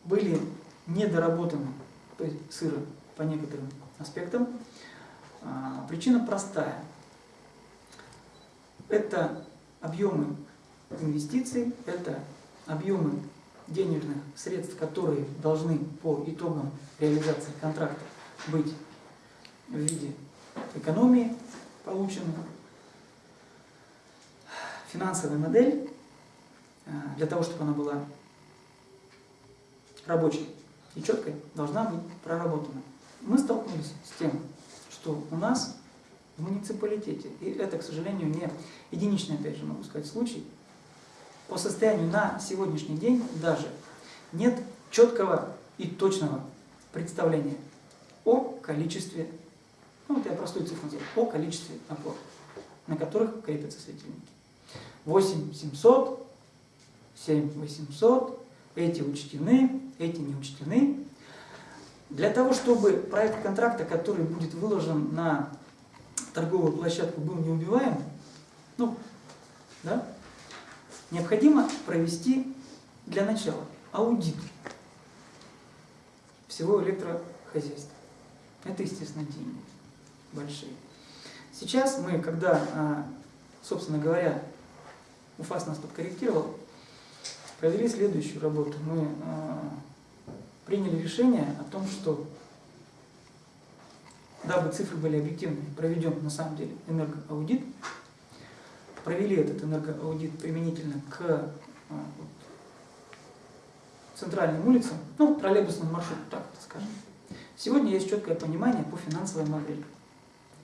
Были недоработаны, то сыры по некоторым аспектам. А, Причина простая. Это объемы инвестиций, это объемы денежных средств, которые должны по итогам реализации контракта быть в виде экономии получены. Финансовая модель э, для того, чтобы она была рабочей и четкой, должна быть проработана. Мы столкнулись с тем, что у нас в муниципалитете, и это, к сожалению, не единичный, опять же, могу сказать, случай, по состоянию на сегодняшний день даже нет четкого и точного представления о количестве, ну вот я простую цифру назову, о количестве опор, на которых крепятся светильники. 8 700, 7 800, эти учтены, эти не учтены. Для того, чтобы проект контракта, который будет выложен на торговую площадку, был неубиваем, ну, да, необходимо провести для начала аудит всего электрохозяйства. Это, естественно, деньги большие. Сейчас мы, когда, а, собственно говоря, УФАС нас подкорректировал, провели следующую работу. Мы а, приняли решение о том, что дабы цифры были объективны, проведем на самом деле энергоаудит, провели этот энергоаудит применительно к а, центральным улицам, ну, троллейбусным маршрутам, так скажем. Сегодня есть четкое понимание по финансовой модели.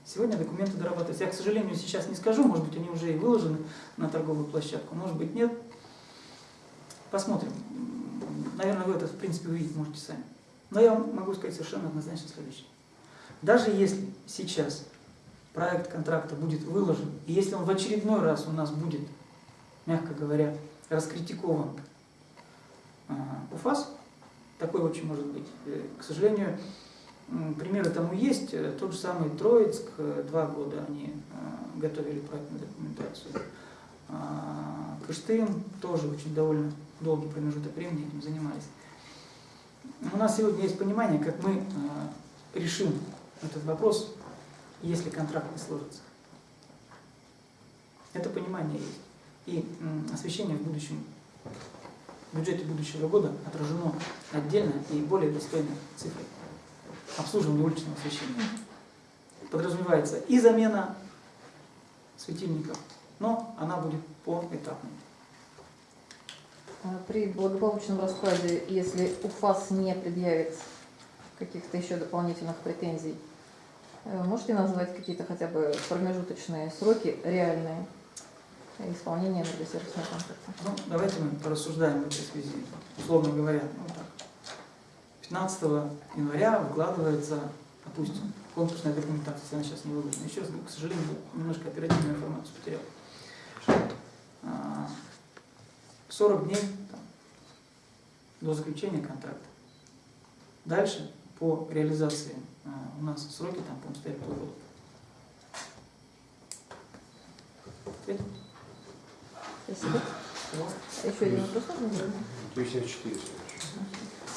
Сегодня документы дорабатываются. Я, к сожалению, сейчас не скажу, может быть, они уже и выложены на торговую площадку, может быть, нет. Посмотрим. Наверное, вы это, в принципе, увидеть можете сами. Но я вам могу сказать совершенно однозначно следующее. Даже если сейчас проект контракта будет выложен, и если он в очередной раз у нас будет, мягко говоря, раскритикован а, УФАС, такой очень может быть. Э, К сожалению, примеры тому есть. Э, Тот же самый Троицк, э, два года они э, готовили проектную документацию. А, Кыштым тоже очень довольно долгий промежуток времени этим занимались. У нас сегодня есть понимание, как мы решим этот вопрос, если контракт не сложится. Это понимание есть. И освещение в будущем, в бюджете будущего года отражено отдельно и более достойной цифрой. Обслуживание уличного освещения. Подразумевается и замена светильников, но она будет поэтапной. А При благополучном раскладе, если УФАС не предъявит каких-то еще дополнительных претензий, можете назвать какие-то хотя бы промежуточные сроки реальные исполнения энергосервисного контракта? Ну, давайте мы порассуждаем в этой связи. Условно говоря, ну так, 15 января выкладывается, допустим, конкурсная документация, она сейчас не выложена. Еще раз к сожалению, немножко оперативную информацию потерял. А, 40 дней там, до заключения контракта. Дальше по реализации а, у нас сроки там, по-моему, стоят полгода. Спасибо. Вот. Еще один вопрос можно задать? 54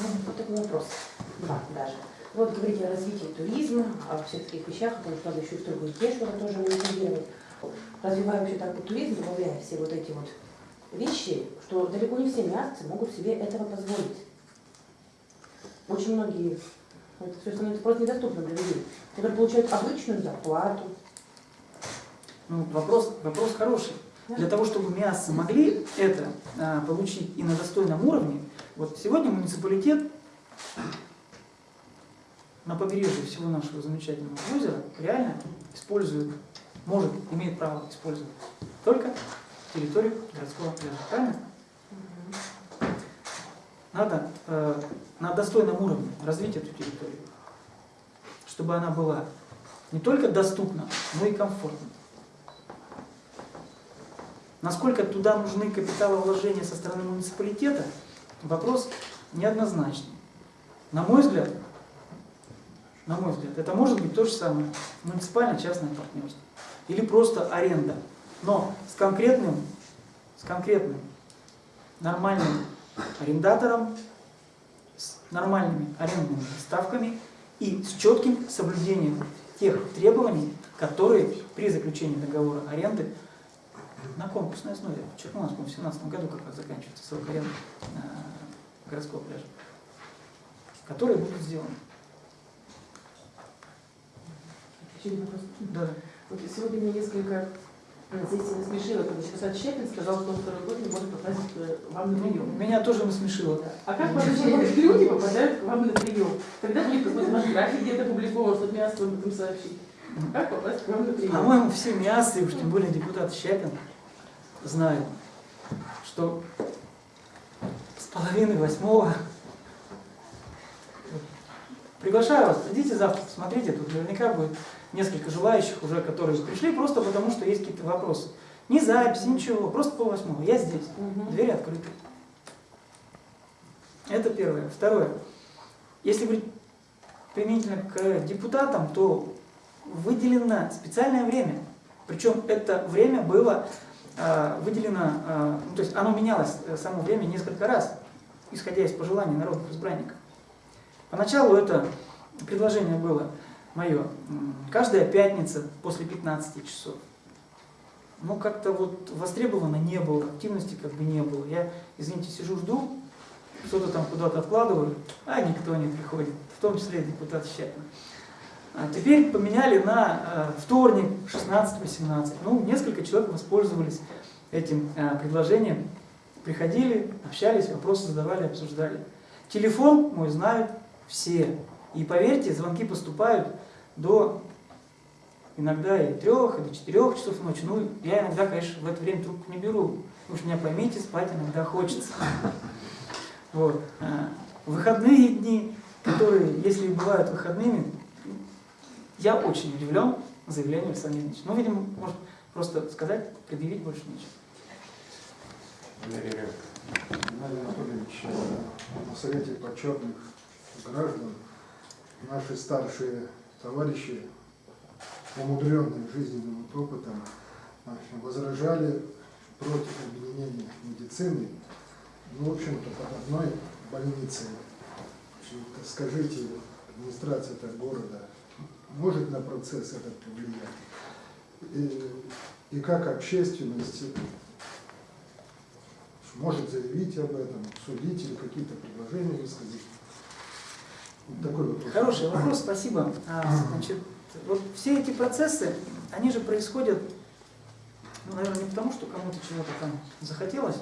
Ну, Вот такой вопрос. Два даже. Вот говорите о развитии туризма, о всех таких вещах, о том, что надо еще и в торговую что тоже монетизировать. Развивая вообще так вот туризм, добавляя все вот эти вот вещи, что далеко не все мясцы могут себе этого позволить. Очень многие, это все становится просто недоступным для людей, которые получают обычную зарплату. Ну, вопрос, вопрос хороший. Для того, чтобы мясо могли это а, получить и на достойном уровне, вот сегодня муниципалитет на побережье всего нашего замечательного озера реально использует, может, имеет право использовать только территорию городского пляжа. Правильно? Надо э, на достойном уровне развить эту территорию, чтобы она была не только доступна, но и комфортна. Насколько туда нужны капиталовложения со стороны муниципалитета, вопрос неоднозначный. На мой взгляд, на мой взгляд, это может быть то же самое муниципально-частное партнерство или просто аренда, но с конкретным, с конкретным нормальным арендатором, с нормальными арендными ставками и с четким соблюдением тех требований, которые при заключении договора аренды на конкурсной основе. Вчера у нас, в 2017 году как раз заканчивается срок аренды э, городского пляжа, которые будут сделаны. Да. Вот сегодня меня несколько здесь насмешило, когда Чикасат Щепин сказал, что он второй год не может попасть э, вам на прием. Меня тоже насмешило. А как вообще люди попадают к вам на прием? Когда будет какой-то ваш график где-то опубликован, чтобы меня об этом сообщить? Как попасть к вам на прием? По-моему, все мясы, уж тем более депутат Щепин, знают, что с половины восьмого приглашаю вас, идите завтра, посмотрите, тут наверняка будет несколько желающих уже, которые пришли просто потому, что есть какие-то вопросы. Ни записи, ничего, просто пол восьмого. Я здесь, Мгм. двери открыты. Это первое. Второе. Если говорить применительно к депутатам, то выделено специальное время. Причем это время было а, выделено, а, ну, то есть оно менялось э, само время несколько раз, исходя из пожеланий народных избранников. Поначалу это предложение было мое, каждая пятница после 15 часов. Но как-то вот востребовано не было, активности как бы не было. Я, извините, сижу, жду, что-то там куда-то откладываю, а никто не приходит, в том числе и депутат Щепин. А теперь поменяли на э, вторник 16-18. Ну, несколько человек воспользовались этим э, предложением, приходили, общались, вопросы задавали, обсуждали. Телефон мой знают все. И поверьте, звонки поступают до иногда и трех, и до четырех часов ночи. Ну, я иногда, конечно, в это время трубку не беру. Уж меня поймите, спать иногда хочется. Вот. А, Выходные дни, которые, если бывают выходными, я очень удивлен, заявление Александра Ильича. Ну, видимо, может просто сказать, предъявить больше нечего. Валерий Анатольевич, э, на Совете почетных граждан наши старшие товарищи, умудренные жизненным опытом, возражали против объединения медицины, ну, в общем-то, под одной больницей. Скажите, администрация этого города может на процесс этот повлиять? И, и как общественность может заявить об этом, судить или какие-то предложения высказать? Такой вопрос. Хороший вопрос, спасибо. А, значит, вот все эти процессы, они же происходят, ну, наверное, не потому, что кому-то чего-то там захотелось,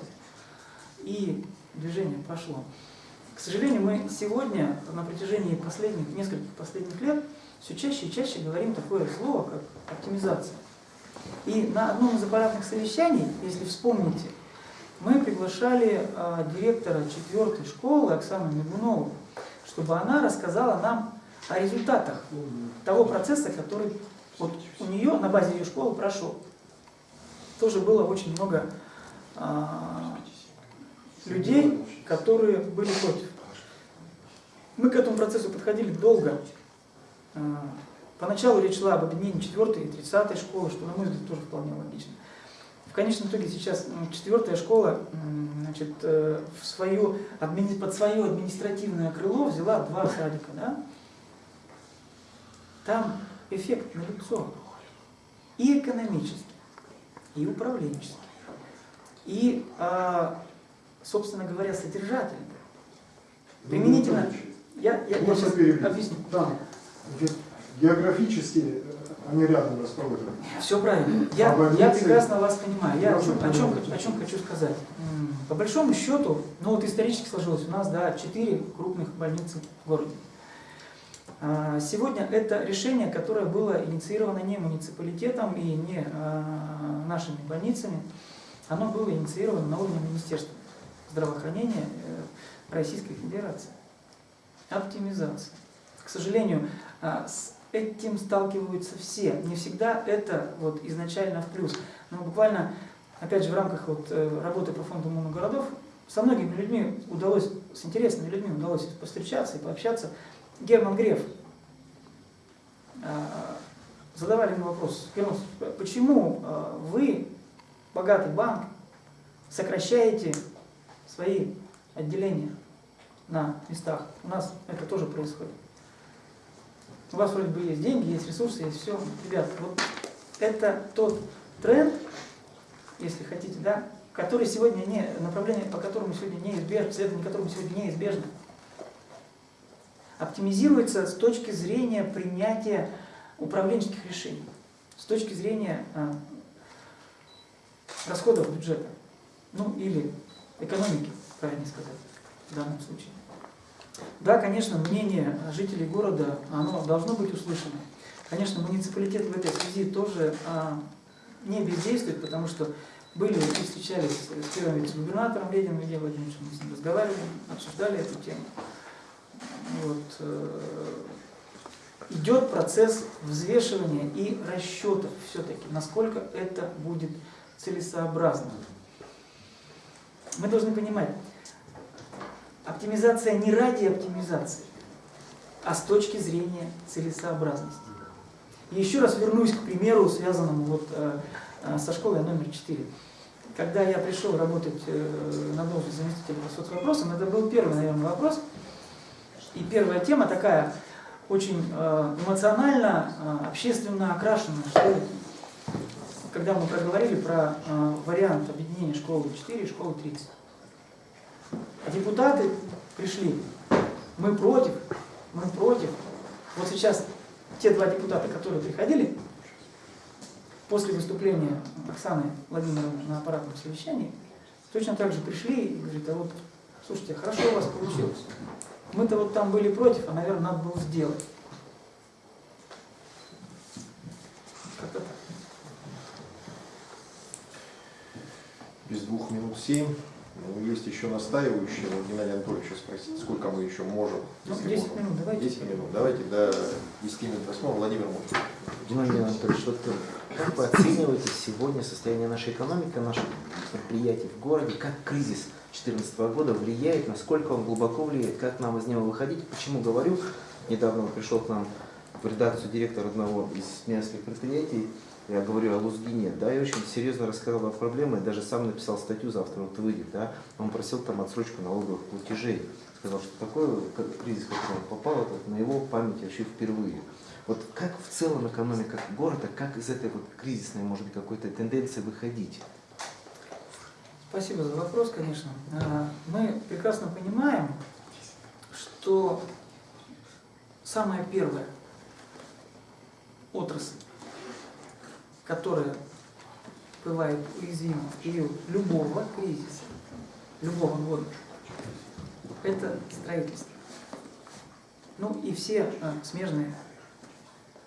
и движение пошло. К сожалению, мы сегодня на протяжении последних, нескольких последних лет все чаще и чаще говорим такое слово, как оптимизация. И на одном из аппаратных совещаний, если вспомните, мы приглашали а, директора четвертой школы Оксану Мигунову, чтобы она рассказала нам о результатах того процесса, который вот у нее на базе ее школы прошел. Тоже было очень много а, людей, которые были против. Мы к этому процессу подходили долго. А, Поначалу речь шла об объединении 4 и 30 школы, что, на мой взгляд, тоже вполне логично. В конечном итоге сейчас четвертая школа значит, э, в свою, под свое административное крыло взяла два садика. Да? Там эффект налицо. И экономический, и управленческий, и, а, собственно говоря, содержательный. Применительно, я, я, я сейчас объясню. Значит, географически э, они рядом расположены. Все правильно. Я, А я прекрасно вас понимаю. Я о чем, о, чем, о чем хочу сказать. По большому счету, ну вот исторически сложилось, у нас, да, четыре крупных больницы в городе. А, Сегодня это решение, которое было инициировано не муниципалитетом и не а, нашими больницами, оно было инициировано на уровне Министерства здравоохранения э, Российской Федерации. Оптимизация. К сожалению, а, с этим сталкиваются все. Не всегда это вот изначально в плюс. Но буквально, опять же, в рамках вот э, работы по фонду «Муна городов» со многими людьми удалось, с интересными людьми удалось повстречаться и пообщаться. Герман Греф а, задавали ему вопрос, Герман, почему а, вы, богатый банк, сокращаете свои отделения на местах? У нас это тоже происходит. У вас вроде бы есть деньги, есть ресурсы, есть все. Ребят, вот это тот тренд, если хотите, да, который сегодня не, направление, по которому сегодня неизбежно, следование которому сегодня неизбежно. Оптимизируется с точки зрения принятия управленческих решений, с точки зрения а, расходов бюджета, ну или экономики, правильно сказать, в данном случае. Да, конечно, мнение жителей города, оно должно быть услышано. Конечно, муниципалитет в этой связи тоже а, не бездействует, потому что были и встречались с первым вице-губернатором Лединым Ильей Владимировичем, мы с ним разговаривали, обсуждали эту тему. Вот, э, идет процесс взвешивания и расчетов все-таки, насколько это будет целесообразно. Мы должны понимать, оптимизация не ради оптимизации, а с точки зрения целесообразности. И еще раз вернусь к примеру, связанному вот, э, э, со школой номер 4. Когда я пришел работать э, на должность заместителя по соцвопросам, это был первый, наверное, вопрос. И первая тема такая, очень эмоционально, общественно окрашенная, что. Когда мы проговорили про вариант объединения школы 4 и школы 30. А депутаты пришли, мы против, мы против. Вот сейчас те два депутата, которые приходили, после выступления Оксаны Владимировны на аппаратном совещании, точно так же пришли и говорят, а вот, слушайте, хорошо у вас получилось. Мы-то вот там были против, а, наверное, надо было сделать. Без двух минут семь. Ну, есть еще настаивающие, вот Геннадий Анатольевич спросить, сколько мы еще можем. Ну, если 10 можем. минут, давайте. 10 минут. Давайте до 10 минут восьмого. Владимир Мутин. Геннадий Анатольевич, вот э, как вы оцениваете сегодня состояние нашей экономики, наших предприятий в городе, как кризис 2014 года влияет, насколько он глубоко влияет, как нам из него выходить? Почему говорю? Недавно пришел к нам в редакцию директор одного из нескольких предприятий, я говорю о Лузгине, да, и очень серьезно рассказал о проблеме, даже сам написал статью, завтра вот выйдет, да, он просил там отсрочку налоговых платежей, сказал, что такой кризис, в который он попал, это на его памяти вообще впервые. Вот как в целом экономика города, как из этой вот кризисной, может быть, какой-то тенденции выходить? Спасибо за вопрос, конечно. А, Мы прекрасно понимаем, что самая первая отрасль, которая бывает уязвима в период любого кризиса, любого года, это строительство. Ну и все а, смежные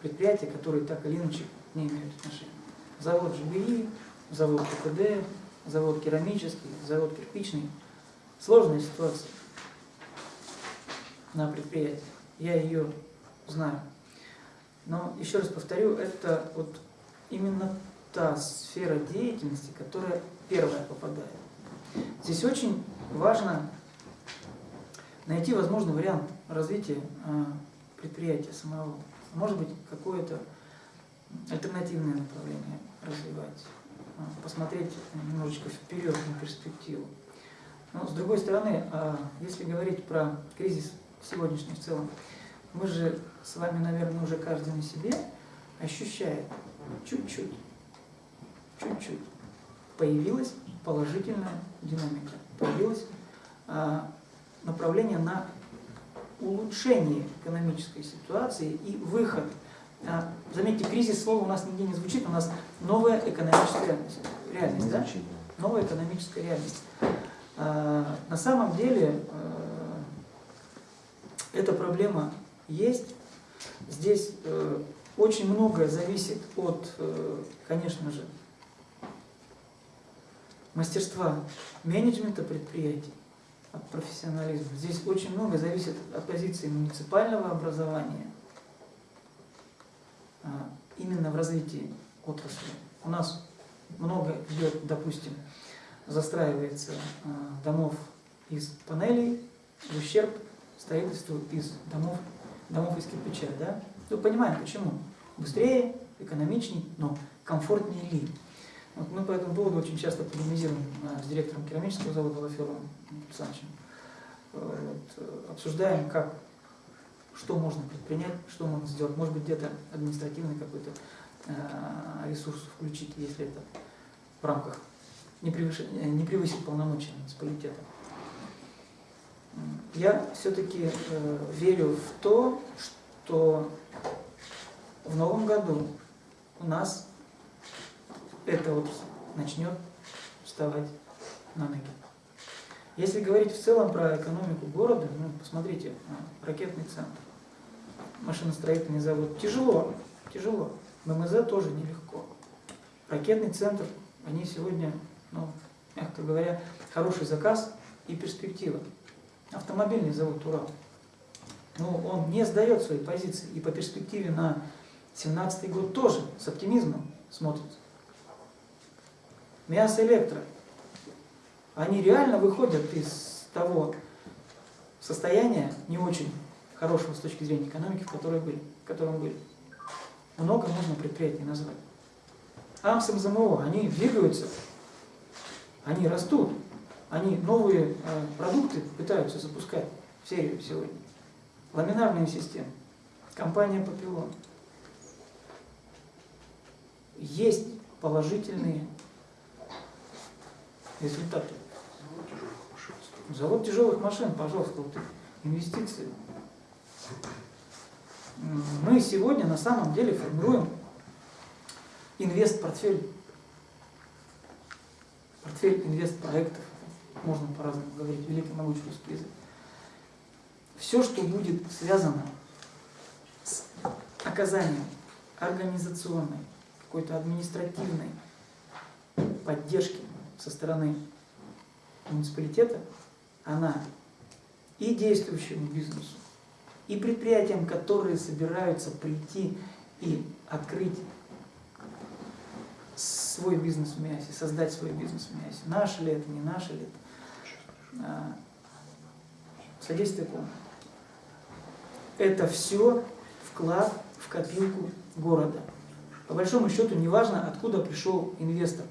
предприятия, которые так или иначе не имеют отношения. Завод ЖБИ, завод КПД, завод керамический, завод кирпичный. Сложная ситуация на предприятии. Я ее знаю. Но еще раз повторю, это вот именно та сфера деятельности, которая первая попадает. Здесь очень важно найти возможный вариант развития а, предприятия самого. Может быть, какое-то альтернативное направление развивать, а, посмотреть немножечко вперед на перспективу. Но с другой стороны, а, если говорить про кризис сегодняшний в целом, мы же с вами, наверное, уже каждый на себе ощущает чуть-чуть, чуть-чуть появилась положительная динамика, появилось а, направление на улучшение экономической ситуации и выход. А, Заметьте, кризис слова у нас нигде не звучит, у нас новая экономическая реальность. реальность да? Новая экономическая реальность. А, На самом деле э, эта проблема есть. Здесь э, очень многое зависит от, э, конечно же, мастерства менеджмента предприятий, от профессионализма. Здесь очень много зависит от позиции муниципального образования, а, именно в развитии отрасли. У нас много идет, допустим, застраивается а, домов из панелей в ущерб строительству из домов, домов из кирпича. Да? Мы понимаем, почему. Быстрее, экономичней, но комфортнее ли. Вот мы по этому поводу очень часто полемизируем а, с директором керамического завода Лаферовым Александровичем. Вот, э, обсуждаем, как, что можно предпринять, что можно сделать. Может быть, где-то административный какой-то э, ресурс включить, если это в рамках не, превыше, не превысит полномочия муниципалитета. Я все-таки э, верю в то, что в новом году у нас эта отрасль начнет вставать на ноги. Если говорить в целом про экономику города, ну, посмотрите, а, ракетный центр, машиностроительный завод. Тяжело, тяжело. ММЗ тоже нелегко. Ракетный центр, они сегодня, ну, мягко говоря, хороший заказ и перспектива. Автомобильный завод «Урал». Ну, он не сдает свои позиции и по перспективе на 2017 год тоже с оптимизмом смотрится. Мясо электро. Они реально выходят из того состояния не очень хорошего с точки зрения экономики, в, которой были, в котором были. Много можно предприятий назвать. АМС, МЗМО, они двигаются, они растут, они новые э, продукты пытаются запускать в серию сегодня. Ламинарные системы, компания Папилон. Есть положительные результаты. Завод тяжелых машин, пожалуйста, вот инвестиции. Мы сегодня на самом деле формируем инвест-портфель. Портфель инвест-проектов. Можно по-разному говорить, великий могучий русский язык. Все, что будет связано с оказанием организационной, какой-то административной поддержки со стороны муниципалитета, она и действующему бизнесу, и предприятиям, которые собираются прийти и открыть свой бизнес в Миасе, создать свой бизнес в Миасе. Наше ли это, не наше ли это. А, Содействие кому? Это все вклад в копилку города. По большому счету не важно, откуда пришел инвестор.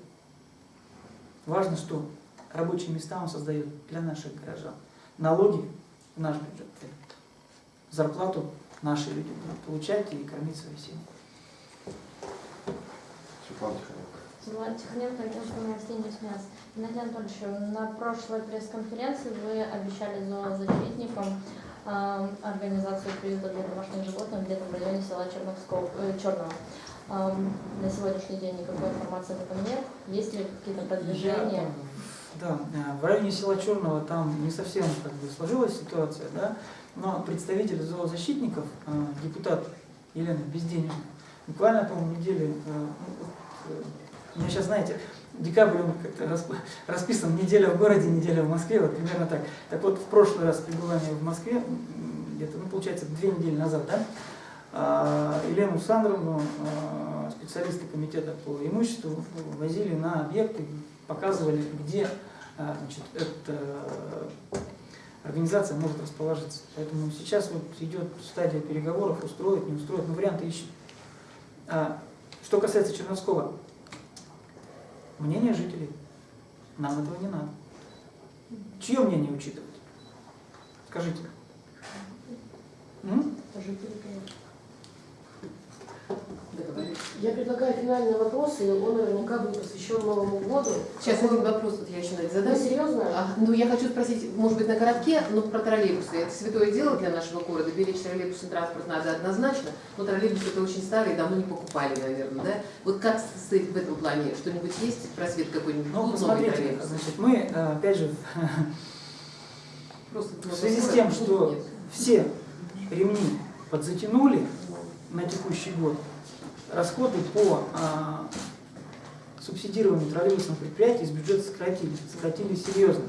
Важно, что рабочие места он создает для наших горожан. Налоги в наш бюджет. Зарплату наши люди будут получать и кормить свои семьи. Светлана Тихоненко. Светлана Тихоненко, агентство новостей «Ньюсмяс». Геннадий Анатольевич, на прошлой пресс-конференции вы обещали зоозащитникам э, организацию приюта для домашних животных где-то в районе села Черновского, э, Черного. На сегодняшний день никакой информации об этом нет. Есть ли какие-то продвижения? Да, э, в районе села Черного там не совсем как бы, сложилась ситуация, да, но представитель зоозащитников, э, депутат Елена Безденежна, буквально, по-моему, неделю, э, ну, меня сейчас, знаете, декабрь он как-то расп- расписан неделя в городе, неделя в Москве, вот примерно так. Так вот, в прошлый раз пребывания в Москве, где-то, ну, получается, две недели назад, да, а, Елену Александровну, а, специалисты комитета по имуществу, возили на объекты, показывали, где а, значит, эта организация может расположиться. Поэтому сейчас вот идет стадия переговоров, устроить, не устроить, но варианты. А, что касается Черновского, мнение жителей, нам этого не надо. Чье мнение учитывать? Скажите. М? Я предлагаю финальный вопрос, и он наверняка будет посвящен Новому году. Сейчас Какой- один вопрос вот я еще надо Да, задам. серьезно? А, ну, я хочу спросить, может быть, на коротке, но про троллейбусы. Это святое дело для нашего города. Беречь троллейбусный транспорт надо однозначно, но троллейбусы это очень старые, давно не покупали, наверное, да? Вот как стоит в этом плане? Что-нибудь есть? Просвет какой-нибудь? Ну, Будут новые посмотрите, троллейбусы? значит, мы, э, опять же, Просто в связи с тем, что все ремни подзатянули на текущий год, расходы по а, субсидированию троллейбусных предприятий из бюджета сократили, сократили серьезно.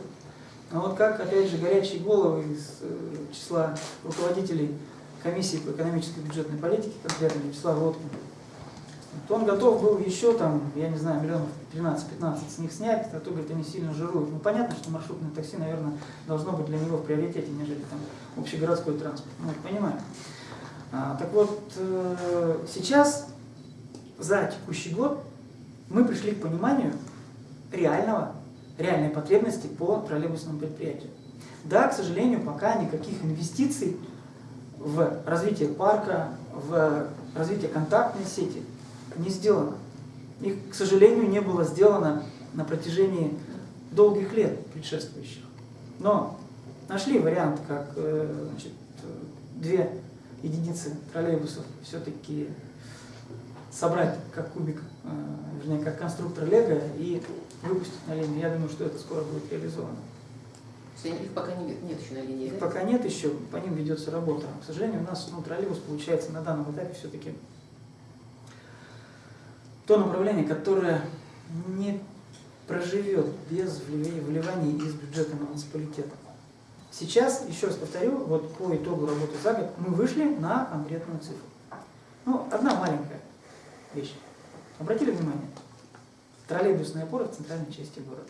Но вот как, опять же, горячие головы из э, числа руководителей комиссии по экономической и бюджетной политике, конкретно Вячеслав Лоткин, то он готов был еще там, я не знаю, миллионов 13-15 с них снять, а то, говорит, они сильно жируют. Ну, понятно, что маршрутное такси, наверное, должно быть для него в приоритете, нежели там общегородской транспорт. Ну, это понимаем. А, так вот, э, сейчас, за текущий год, мы пришли к пониманию реального, реальной потребности по троллейбусному предприятию. Да, к сожалению, пока никаких инвестиций в развитие парка, в развитие контактной сети не сделано. Их, к сожалению, не было сделано на протяжении долгих лет предшествующих. Но нашли вариант, как э, значит, э, две единицы троллейбусов все-таки собрать как кубик, э, вернее, как конструктор Лего и выпустить на линию. Я думаю, что это скоро будет реализовано. Их пока нет, нет еще на линии, Их да? пока нет еще, по ним ведется работа. К сожалению, у нас ну, троллейбус получается на данном этапе все-таки то направление, которое не проживет без вливания вливаний из бюджета муниципалитета. Сейчас, еще раз повторю, вот по итогу работы за год мы вышли на конкретную цифру. Ну, одна маленькая вещь. Обратили внимание? Троллейбусные опоры в центральной части города.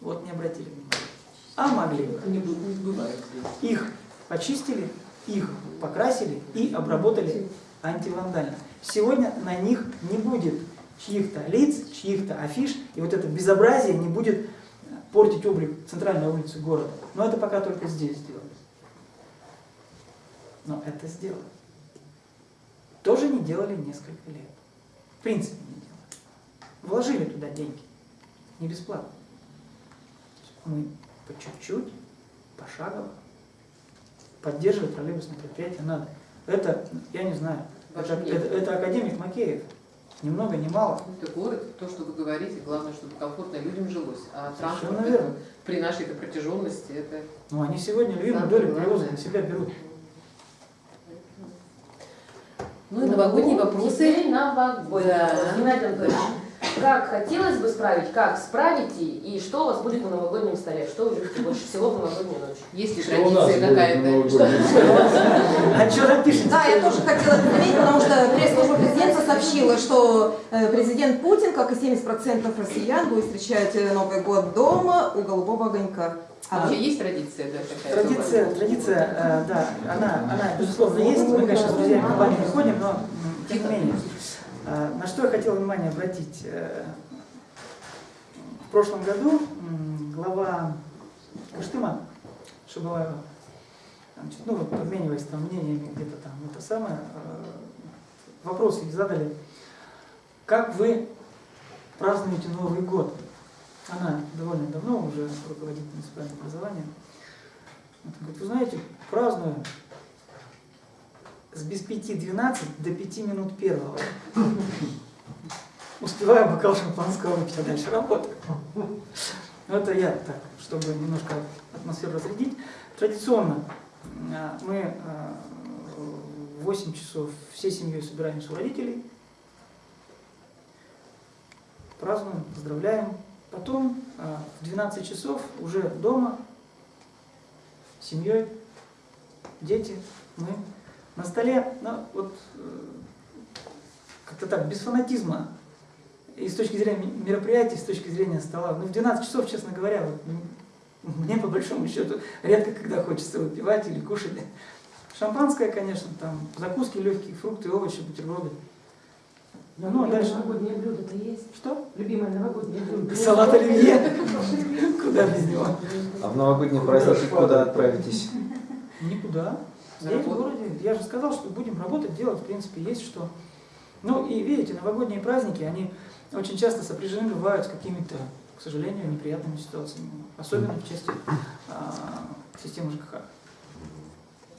Вот не обратили внимания. А могли. Бу- не бывает. Их почистили, их покрасили и обработали антивандально. Сегодня на них не будет чьих-то лиц, чьих-то афиш, и вот это безобразие не будет портить облик центральной улицы города. Но это пока только здесь сделали. Но это сделали. Тоже не делали несколько лет. В принципе не делали. Вложили туда деньги. Не бесплатно. Мы по чуть-чуть, пошагово поддерживать троллейбусное предприятие надо. Это, я не знаю, это, это, это академик Макеев. Ни много, ни мало. Это город, то, что вы говорите, главное, чтобы комфортно людям жилось. А транспорт это, при нашей протяженности это Но они сегодня Самое долю перевоза на себя берут. Ну и новогодние вопросы. Теперь новогодние. Да. Геннадий Анатольевич, как хотелось бы справить, как справите и что у вас будет на новогоднем столе, что вы любите больше всего в новогоднюю ночь. Есть ли традиция какая-то? А что напишите? Да, я тоже хотела это заметить, потому что пресс-служба президента сообщила, что э, президент Путин, как и 70% россиян, будет встречать э, Новый год дома у голубого огонька. А вообще есть традиция, да, какая-то? Традиция, традиция, э, да, она, она, безусловно, есть. Мы, конечно, с друзьями в компанию не ходим, но тем не менее. Э, На что я хотел внимание обратить. Э, В прошлом году глава Кыштыма Шабалаева, ну, вот обмениваясь там мнениями где-то там, это самое, э, вопросы задали, как вы празднуете Новый год? Она довольно давно уже руководит муниципальным образованием. Вот, говорит, вы знаете, праздную с без пяти 12 до 5 минут первого. Успеваю бокал шампанского выпить, а дальше работаю. Ну, это я так, чтобы немножко атмосферу разрядить. Традиционно э, мы э, в 8 часов всей семьей собираемся у родителей, празднуем, поздравляем. Потом э, в 12 часов уже дома с семьей, дети, мы на столе, ну, вот э, как-то так, без фанатизма, и с точки зрения мероприятий, с точки зрения стола. Ну, в 12 часов, честно говоря, вот, м, мне по большому счету редко когда хочется выпивать или кушать. Шампанское, конечно, там, закуски легкие, фрукты, овощи, бутерброды. Ну, а дальше... новогоднее блюдо-то есть? Что? Любимое новогоднее блюдо. Салат оливье. Куда без него? А в новогодние праздники куда отправитесь? Никуда. Здесь, в городе. Я же сказал, что будем работать, делать, в принципе, есть что. Ну и видите, новогодние праздники, они очень часто сопряжены бывают с какими-то, к сожалению, неприятными ситуациями. Особенно в части а, системы ЖКХ. А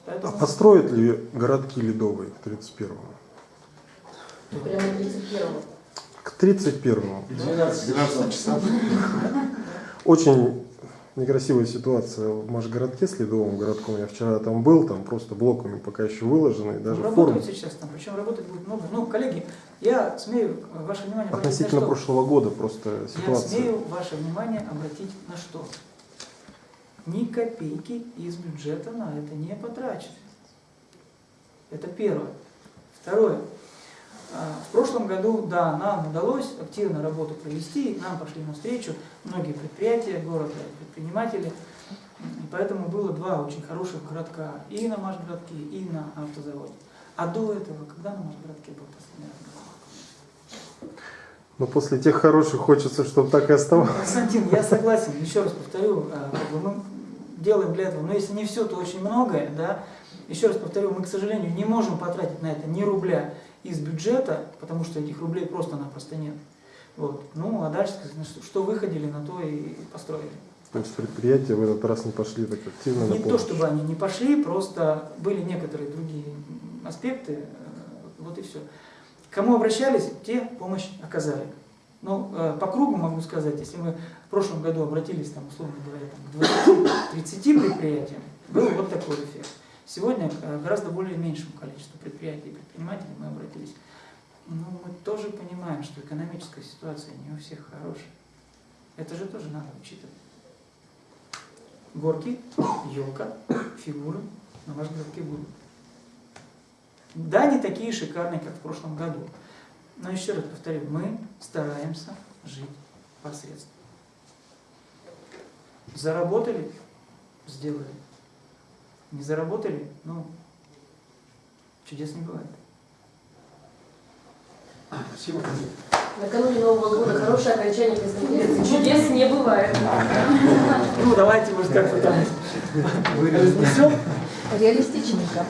Поэтому построят ли городки ледовые к 31-му? Прямо 31-го. К 31-му. 12 часов. Очень некрасивая ситуация в Машгородке с ледовым городком. Я вчера там был, там просто блоками пока еще выложены, даже работают сейчас там, причем работать будет много. Ну, коллеги, я смею ваше внимание обратить на Относительно что? прошлого года просто Я ситуация. смею ваше внимание обратить на что? Ни копейки из бюджета на это не потрачены. Это первое. Второе. А, В прошлом году, да, нам удалось активно работу провести, нам пошли навстречу многие предприятия города, предприниматели. И поэтому было два очень хороших городка и на Машгородке, и на автозаводе. А до этого, когда на Машгородке был последний раз? Но после тех хороших хочется, чтобы так и оставалось. Константин, я согласен, еще раз повторю, а, мы делаем для этого, но если не все, то очень многое, да. Еще раз повторю, мы, к сожалению, не можем потратить на это ни рубля из бюджета, потому что этих рублей просто-напросто нет. Вот. Ну, а дальше, сказать, что, выходили, на то и построили. То есть предприятия в этот раз не пошли так активно Не то, чтобы они не пошли, просто были некоторые другие аспекты, э, вот и все. Кому обращались, те помощь оказали. Ну, э, по кругу могу сказать, если мы в прошлом году обратились, там, условно говоря, там, к 20-30 предприятиям, был вот такой эффект. Сегодня к гораздо более меньшему количеству предприятий и предпринимателей мы обратились. Но мы тоже понимаем, что экономическая ситуация не у всех хорошая. Это же тоже надо учитывать. Горки, елка, фигуры на вашем городке будут. Да, не такие шикарные, как в прошлом году. Но еще раз повторю, мы стараемся жить посредством. Заработали, сделали. Не заработали, ну, чудес не бывает. Спасибо. Накануне Нового года хорошее окончание пресс-конференции. Чудес не бывает. Ну, давайте, может, как-то там разнесем. Реалистичненько.